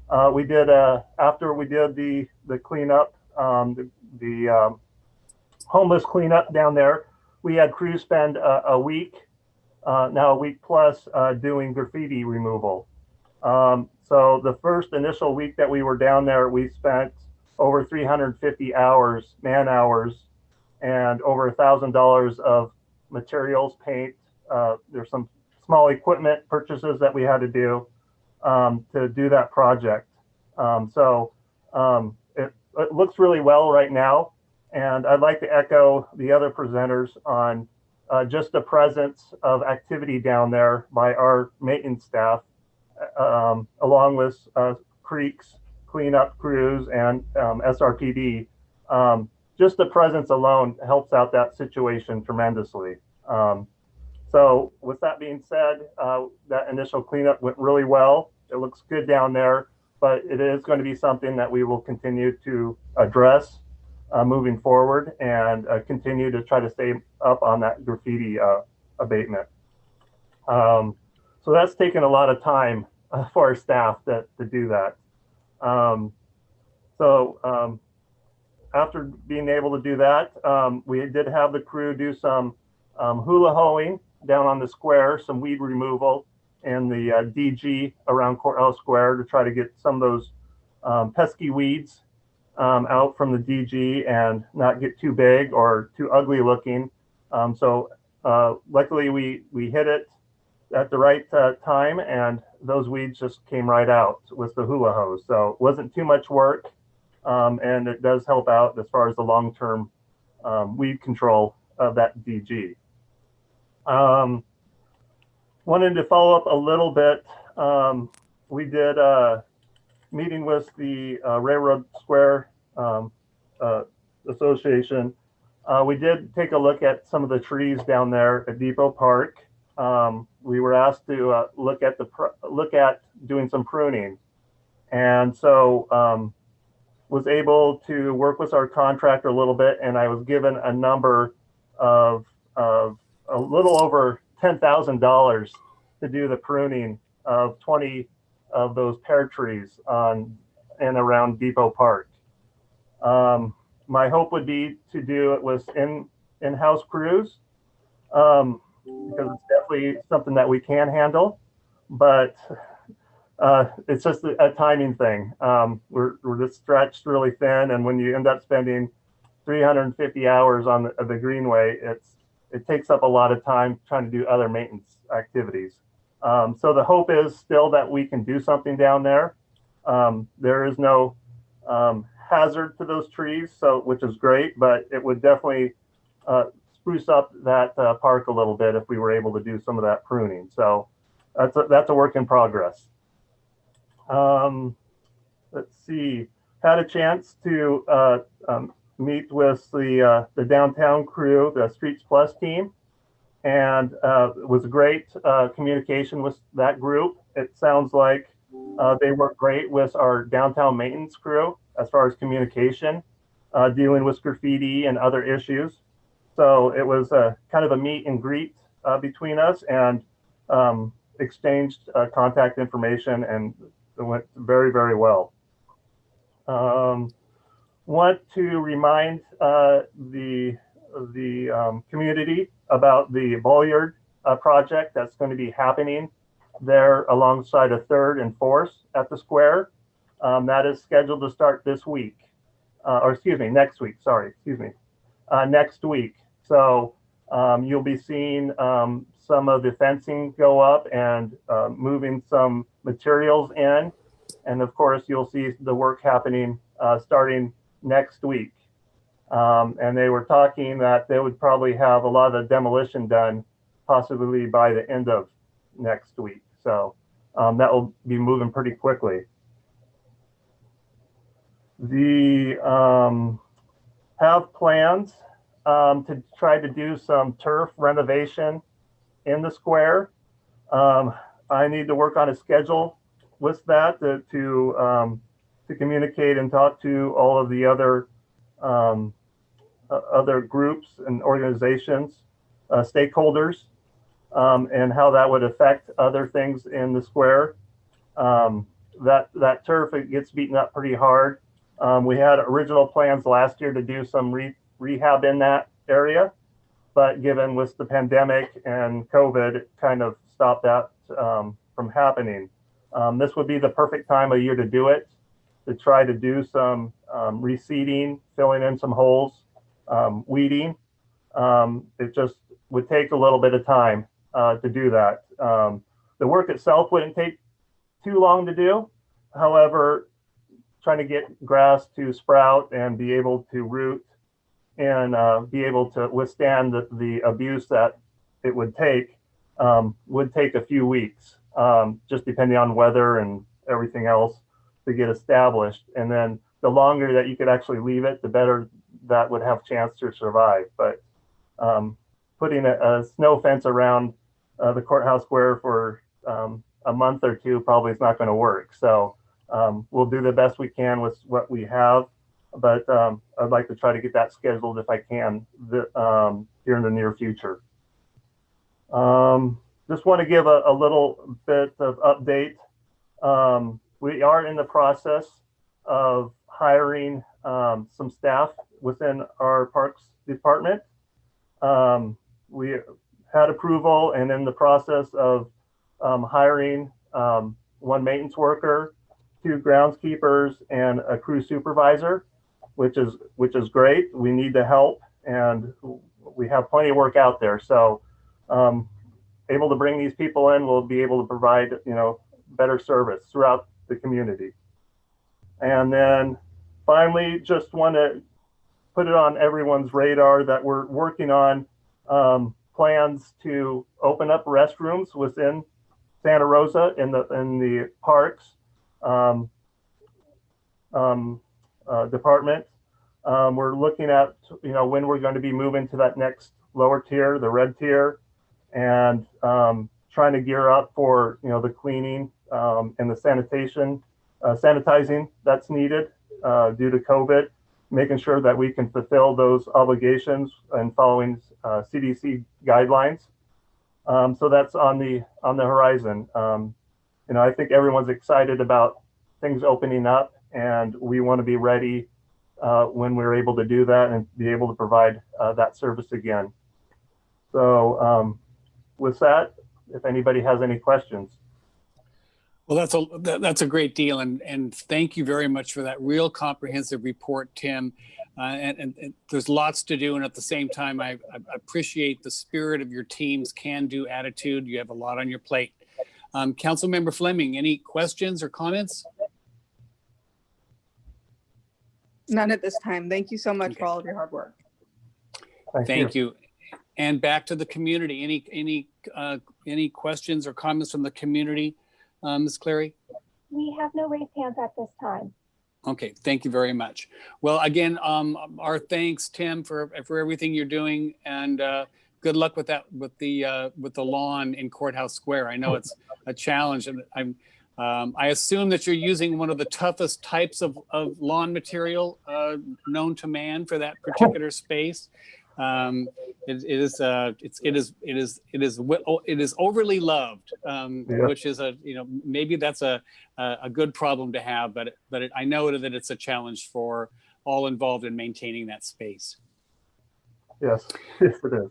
Uh, we did uh, after we did the the cleanup, um, the, the um, homeless cleanup down there. We had crews spend a, week, uh, now a week plus, uh, doing graffiti removal. Um, so the first initial week that we were down there, we spent over 350 hours, man hours, and over a thousand dollars of materials, paint. Uh, there's some small equipment purchases that we had to do um, to do that project. Um, so um, it, it looks really well right now. And I'd like to echo the other presenters on uh, just the presence of activity down there by our maintenance staff, um, along with uh, creeks, cleanup crews, and um, SRPD. Just the presence alone helps out that situation tremendously. Um, so with that being said, uh, that initial cleanup went really well. It looks good down there, but it is going to be something that we will continue to address uh, moving forward and uh, continue to try to stay up on that graffiti uh, abatement. Um, so that's taken a lot of time uh, for our staff to, to do that. Um, so um, after being able to do that, um, we did have the crew do some um, hula hoeing down on the square, some weed removal and the uh, DG around Courthouse Square to try to get some of those um, pesky weeds um, out from the DG and not get too big or too ugly looking. Um, so uh, luckily we we hit it at the right uh, time and those weeds just came right out with the hula hoes. So it wasn't too much work um, and it does help out as far as the long-term um, weed control of that DG. Um, wanted to follow up a little bit. Um, we did a meeting with the uh, Railroad Square um, uh, Association. Uh, we did take a look at some of the trees down there at Depot Park. Um, we were asked to uh, look at the look at doing some pruning, and so um, was able to work with our contractor a little bit, and I was given a number of of a little over ten thousand dollars to do the pruning of 20 of those pear trees on and around Depot Park. Um, my hope would be to do it with in in-house crews um, because it's definitely something that we can handle, but uh, it's just a, a timing thing. Um, we're, we're just stretched really thin, and when you end up spending 350 hours on the, the greenway, it's it takes up a lot of time trying to do other maintenance activities. Um, so the hope is still that we can do something down there. Um, there is no um, hazard to those trees, so which is great, but it would definitely uh, spruce up that uh, park a little bit if we were able to do some of that pruning. So that's a, that's a work in progress. Um, let's see, had a chance to uh, um, meet with the uh, the downtown crew, the Streets Plus team, and uh, it was great uh, communication with that group. It sounds like uh, they work great with our downtown maintenance crew as far as communication, uh, dealing with graffiti and other issues. So it was a kind of a meet and greet uh, between us and um, exchanged contact information and it went very, very well. Um, want to remind uh, the, the um, community about the bollard uh, project that's going to be happening there alongside a third and fourth at the square. Um, that is scheduled to start this week, uh, or excuse me, next week. Sorry, excuse me, uh, next week. So um, you'll be seeing um, some of the fencing go up and uh, moving some materials in. And of course, you'll see the work happening uh, starting next week. Um, and they were talking that they would probably have a lot of demolition done possibly by the end of next week. So um, that will be moving pretty quickly. The um, have plans um, to try to do some turf renovation in the square. Um, I need to work on a schedule with that to to, um, to communicate and talk to all of the other um, uh, other groups and organizations, uh, stakeholders, um, and how that would affect other things in the square. Um, that that turf it gets beaten up pretty hard. Um, we had original plans last year to do some re rehab in that area, but given with the pandemic and COVID, it kind of stopped that um, from happening. Um, this would be the perfect time of year to do it, to try to do some um, reseeding, filling in some holes, um, weeding. Um, it just would take a little bit of time uh, to do that. Um, the work itself wouldn't take too long to do. However, trying to get grass to sprout and be able to root and uh, be able to withstand the, the abuse that it would take um, would take a few weeks, um, just depending on weather and everything else to get established. And then the longer that you could actually leave it, the better that would have chance to survive. But um, putting a, a, snow fence around uh, the courthouse square for um, a month or two probably is not going to work. So um, we'll do the best we can with what we have, but um, I'd like to try to get that scheduled if I can the, um, here in the near future. Um, just want to give a, a, little bit of update. Um, we are in the process of hiring um, some staff within our parks department. we had approval and in the process of hiring one maintenance worker two groundskeepers and a crew supervisor, which is which is great. We need the help, and we have plenty of work out there. So, um, able to bring these people in, we'll be able to provide you know better service throughout the community. And then finally, just want to put it on everyone's radar that we're working on um, plans to open up restrooms within Santa Rosa in the in the parks um, um, uh, department. Um, we're looking at, you know, when we're going to be moving to that next lower tier, the red tier, and um, trying to gear up for, you know, the cleaning um, and the sanitation, uh, sanitizing that's needed uh, due to COVID, making sure that we can fulfill those obligations and following CDC uh, guidelines. Um, so that's on the on the horizon. Um, you know, I think everyone's excited about things opening up and we want to be ready uh, when we're able to do that and be able to provide uh, that service again. So um, with that, if anybody has any questions. Well, that's a that, that's a great deal, and and thank you very much for that real comprehensive report, Tim. Uh, and, and, and, there's lots to do, and at the same time, I, I appreciate the spirit of your team's can-do attitude. You have a lot on your plate. Um, Councilmember Fleming, any questions or comments? None at this time. Thank you so much Okay. for all of your hard work. Thank you. And back to the community. Any any uh, any questions or comments from the community, uh, Ms. Clary? We have no raised hands at this time. Okay, thank you very much. Well, again, um, our thanks, Tim, for for everything you're doing, and uh, good luck with that with the uh, with the lawn in Courthouse Square. I know it's a challenge, and I'm um, I assume that you're using one of the toughest types of, of lawn material uh, known to man for that particular space. Um, it, it is uh, it's it is it is it is wi- it is overly loved, um, Yeah. which is a you know maybe that's a a, a good problem to have, but but it, I know that it's a challenge for all involved in maintaining that space. Yes, yes, it is.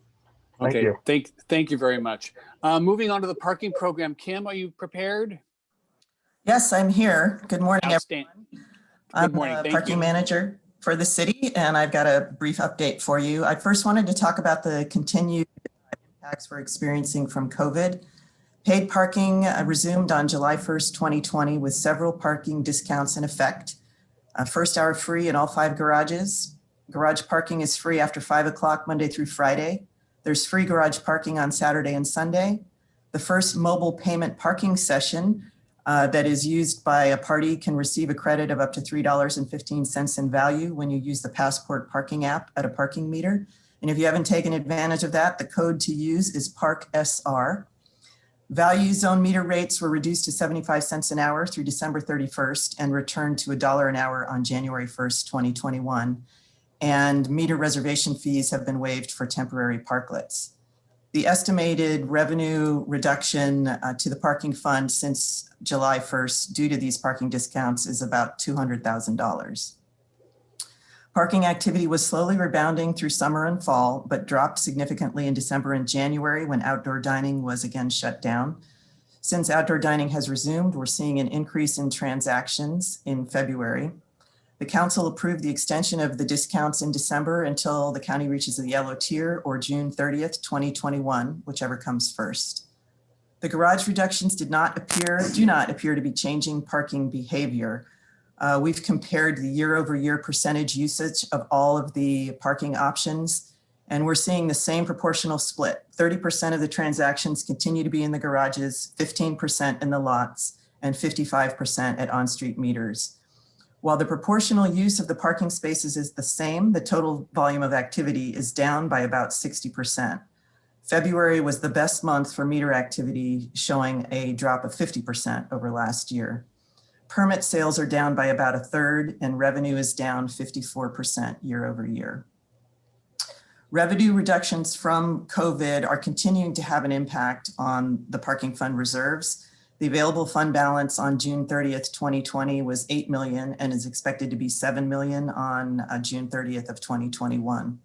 Thank okay, you. thank thank you very much. Uh, moving on to the parking program, Kim, are you prepared? Yes, I'm here. Good morning. everyone. Outstanding. I'm morning. the Thank you. parking manager for the city, and I've got a brief update for you. I first wanted to talk about the continued impacts we're experiencing from COVID. Paid parking uh, resumed on July 1st, 2020, with several parking discounts in effect. Uh, First hour free in all five garages. Garage parking is free after 5 o'clock Monday through Friday. There's free garage parking on Saturday and Sunday. The first mobile payment parking session uh, that is used by a party can receive a credit of up to $3.15 in value when you use the Passport parking app at a parking meter. And if you haven't taken advantage of that, the code to use is PARKSR. Value zone meter rates were reduced to 75 cents an hour through December 31st and returned to a dollar an hour on January 1st, 2021. And meter reservation fees have been waived for temporary parklets. The estimated revenue reduction uh, to the parking fund since July 1st due to these parking discounts is about $200,000. Parking activity was slowly rebounding through summer and fall, but dropped significantly in December and January when outdoor dining was again shut down. Since outdoor dining has resumed, we're seeing an increase in transactions in February. The council approved the extension of the discounts in December until the county reaches the yellow tier or June 30th, 2021, whichever comes first. The garage reductions did not appear, do not appear to be changing parking behavior. Uh, we've compared the year over year percentage usage of all of the parking options, and we're seeing the same proportional split. 30% of the transactions continue to be in the garages, 15% in the lots, and 55% at on-street meters. While the proportional use of the parking spaces is the same, the total volume of activity is down by about 60%. February was the best month for meter activity, showing a drop of 50% over last year. Permit sales are down by about a third and revenue is down 54% year over year. Revenue reductions from COVID are continuing to have an impact on the parking fund reserves. The available fund balance on June 30th, 2020 was 8 million and is expected to be 7 million on uh, June 30th of 2021.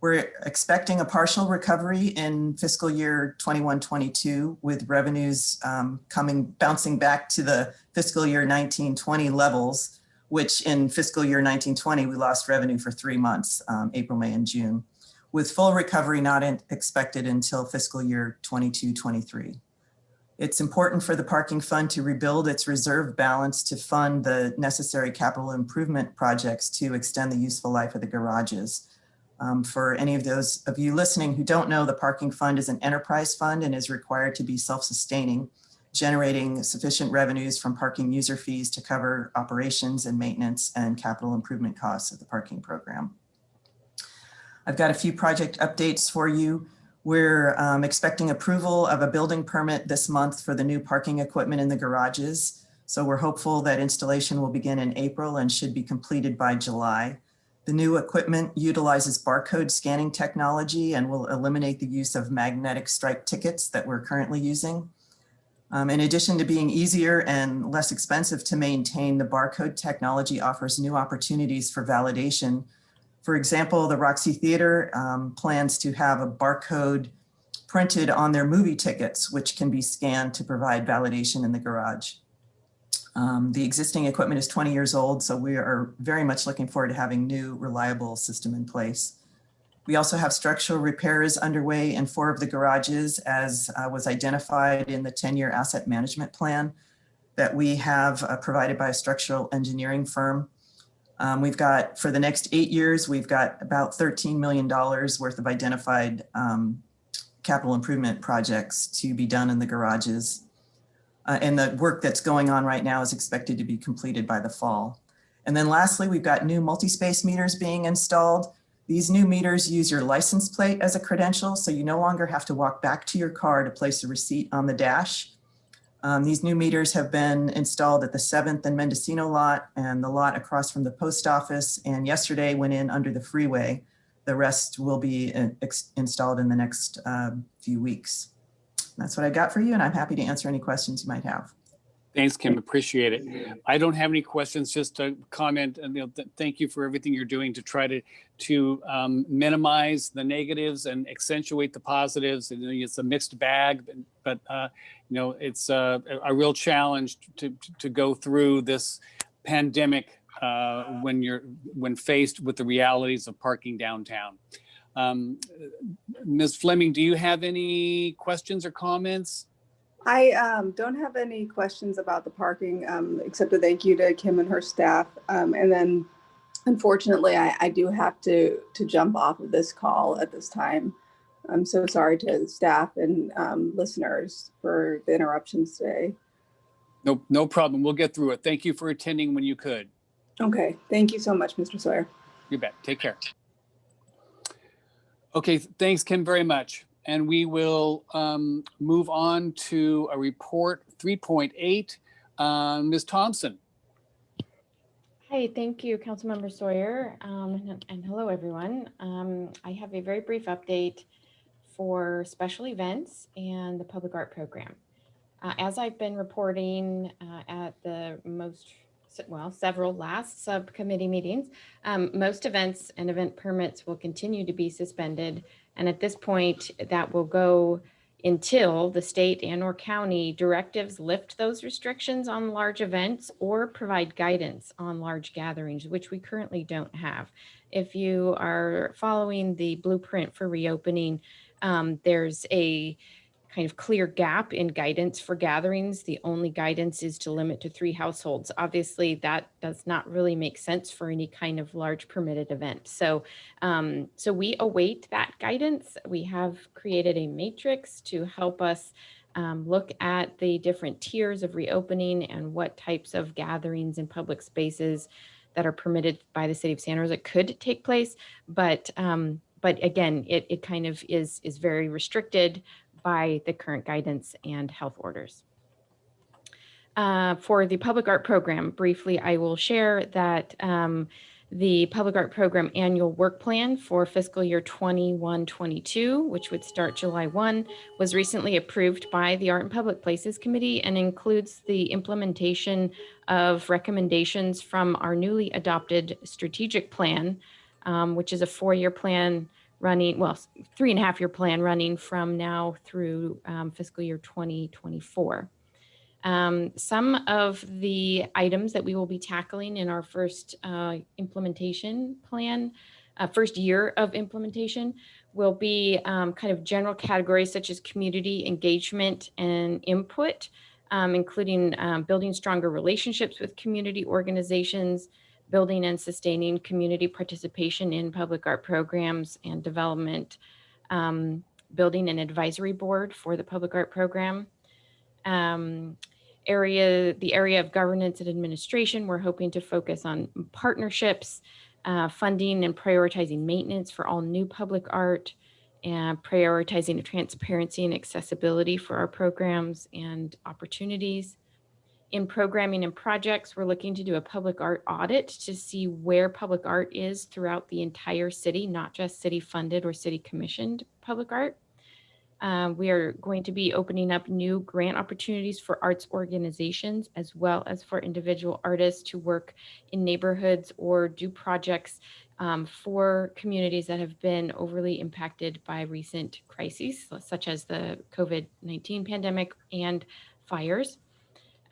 We're expecting a partial recovery in fiscal year 21-22 with revenues um, coming, bouncing back to the fiscal year 19-20 levels, which in fiscal year 19-20, we lost revenue for three months, um, April, May, and June, with full recovery not in- expected until fiscal year 22-23. It's important for the parking fund to rebuild its reserve balance to fund the necessary capital improvement projects to extend the useful life of the garages. Um, for any of those of you listening who don't know, the parking fund is an enterprise fund and is required to be self-sustaining, generating sufficient revenues from parking user fees to cover operations and maintenance and capital improvement costs of the parking program. I've got a few project updates for you. We're um, expecting approval of a building permit this month for the new parking equipment in the garages. So we're hopeful that installation will begin in April and should be completed by July. The new equipment utilizes barcode scanning technology and will eliminate the use of magnetic stripe tickets that we're currently using. Um, in addition to being easier and less expensive to maintain, the barcode technology offers new opportunities for validation. For example, the Roxy Theater um, plans to have a barcode printed on their movie tickets, which can be scanned to provide validation in the garage. Um, the existing equipment is 20 years old, so we are very much looking forward to having new reliable system in place. We also have structural repairs underway in four of the garages as uh, was identified in the 10-year asset management plan that we have uh, provided by a structural engineering firm. Um, we've got, for the next eight years, we've got about $13 million worth of identified um, capital improvement projects to be done in the garages. Uh, and the work that's going on right now is expected to be completed by the fall. And then lastly, we've got new multi-space meters being installed. These new meters use your license plate as a credential, so you no longer have to walk back to your car to place a receipt on the dash. Um, these new meters have been installed at the 7th and Mendocino lot and the lot across from the post office. And yesterday went in under the freeway. The rest will be uh, installed in the next um, few weeks. That's what I got for you, and I'm happy to answer any questions you might have. Thanks, Kim. Appreciate it. I don't have any questions, just a comment and you know, th thank you for everything you're doing to try to to um, minimize the negatives and accentuate the positives. And, it's a mixed bag, but, but uh, you know, it's a, a real challenge to, to go through this pandemic uh, when you're when faced with the realities of parking downtown. Um, Ms. Fleming, do you have any questions or comments? I um, don't have any questions about the parking, um, except a thank you to Kim and her staff. Um, and then unfortunately, I, I, do have to, to jump off of this call at this time. I'm so sorry to staff and um, listeners for the interruptions today. No, no problem. We'll get through it. Thank you for attending when you could. Okay. Thank you so much, Mr. Sawyer. You bet. Take care. Okay. Thanks, Kim, very much and we will um, move on to a report 3.8. Uh, Ms. Thompson. Hi, thank you, Councilmember Sawyer, um, and, and, hello, everyone. Um, I have a very brief update for special events and the public art program. Uh, as I've been reporting uh, at the most, well, several last subcommittee meetings, um, most events and event permits will continue to be suspended and at this point, that will go until the state and or county directives lift those restrictions on large events or provide guidance on large gatherings, which we currently don't have. If you are following the blueprint for reopening, um, there's a kind of clear gap in guidance for gatherings. The only guidance is to limit to three households. Obviously, that does not really make sense for any kind of large permitted event. So, um, so we await that guidance. We have created a matrix to help us um, look at the different tiers of reopening and what types of gatherings in public spaces that are permitted by the city of Santa Rosa could take place. But um, but again, it, it kind of is is very restricted by the current guidance and health orders. Uh, for the public art program, briefly, I will share that um, the public art program annual work plan for fiscal year 21-22, which would start July 1, was recently approved by the Art and Public Places Committee and includes the implementation of recommendations from our newly adopted strategic plan, um, which is a four-year plan running, well, three and a half year plan running from now through um, fiscal year 2024. Um, some of the items that we will be tackling in our first uh, implementation plan, uh, first year of implementation, will be um, kind of general categories such as community engagement and input, um, including um, building stronger relationships with community organizations, building and sustaining community participation in public art programs and development, um, building an advisory board for the public art program. Um, area, the area of governance and administration, we're hoping to focus on partnerships, uh, funding and prioritizing maintenance for all new public art, and prioritizing transparency and accessibility for our programs and opportunities in programming and projects, we're looking to do a public art audit to see where public art is throughout the entire city, not just city funded or city commissioned public art. Uh, we are going to be opening up new grant opportunities for arts organizations as well as for individual artists to work in neighborhoods or do projects um, for communities that have been overly impacted by recent crises, such as the COVID-19 pandemic and fires.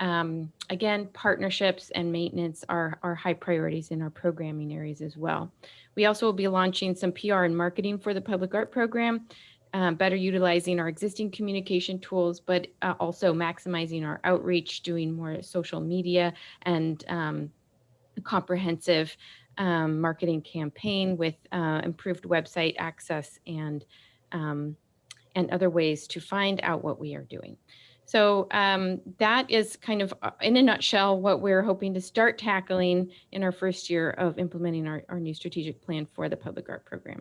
Um, again, partnerships and maintenance are, are high priorities in our programming areas as well. We also will be launching some PR and marketing for the public art program, um, better utilizing our existing communication tools, but uh, also maximizing our outreach, doing more social media and um, comprehensive um, marketing campaign with uh, improved website access and um, and other ways to find out what we are doing. So um, that is kind of, uh, in a nutshell, what we're hoping to start tackling in our first year of implementing our, our new strategic plan for the public art program.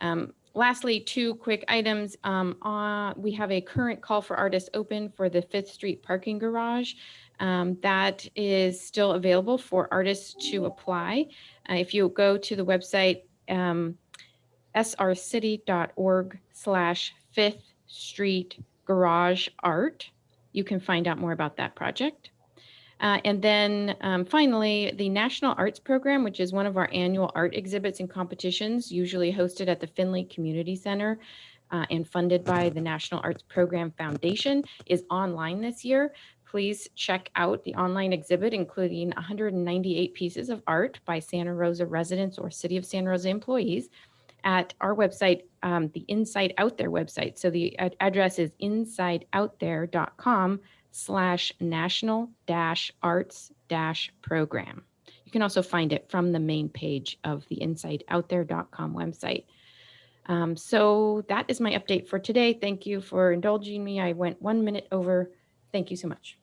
Um, lastly, two quick items. Um, uh, we have a current call for artists open for the Fifth Street parking garage. Um, that is still available for artists to apply. Uh, if you go to the website, um, srcity.org slash Fifth Street Garage Art, you can find out more about that project. Uh, and then um, finally, the National Arts Program, which is one of our annual art exhibits and competitions, usually hosted at the Finley Community Center uh, and funded by the National Arts Program Foundation, is online this year. Please check out the online exhibit, including 198 pieces of art by Santa Rosa residents or City of Santa Rosa employees at our website, um, the Inside Out There website. So the ad- address is insideoutthere.com slash national dash arts dash program. You can also find it from the main page of the insideoutthere.com website. Um, so that is my update for today. Thank you for indulging me. I went one minute over. Thank you so much.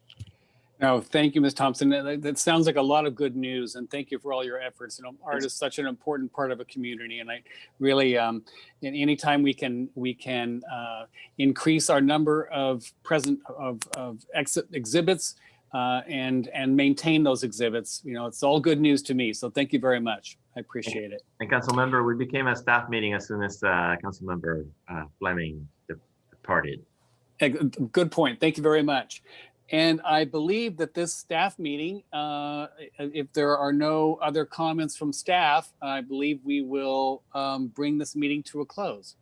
No, thank you, Ms. Thompson. That, that sounds like a lot of good news, and thank you for all your efforts. You know, art is such an important part of a community, and I really, um, and anytime we can we can uh, increase our number of present of of exit exhibits uh, and and maintain those exhibits, you know, it's all good news to me. So thank you very much. I appreciate it. And council member, we became a staff meeting as soon as uh, council member uh, Fleming departed. Good point. Thank you very much. And I believe that this staff meeting, uh, if there are no other comments from staff, I believe we will um, bring this meeting to a close.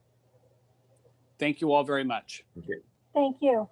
Thank you all very much. Okay. Thank you.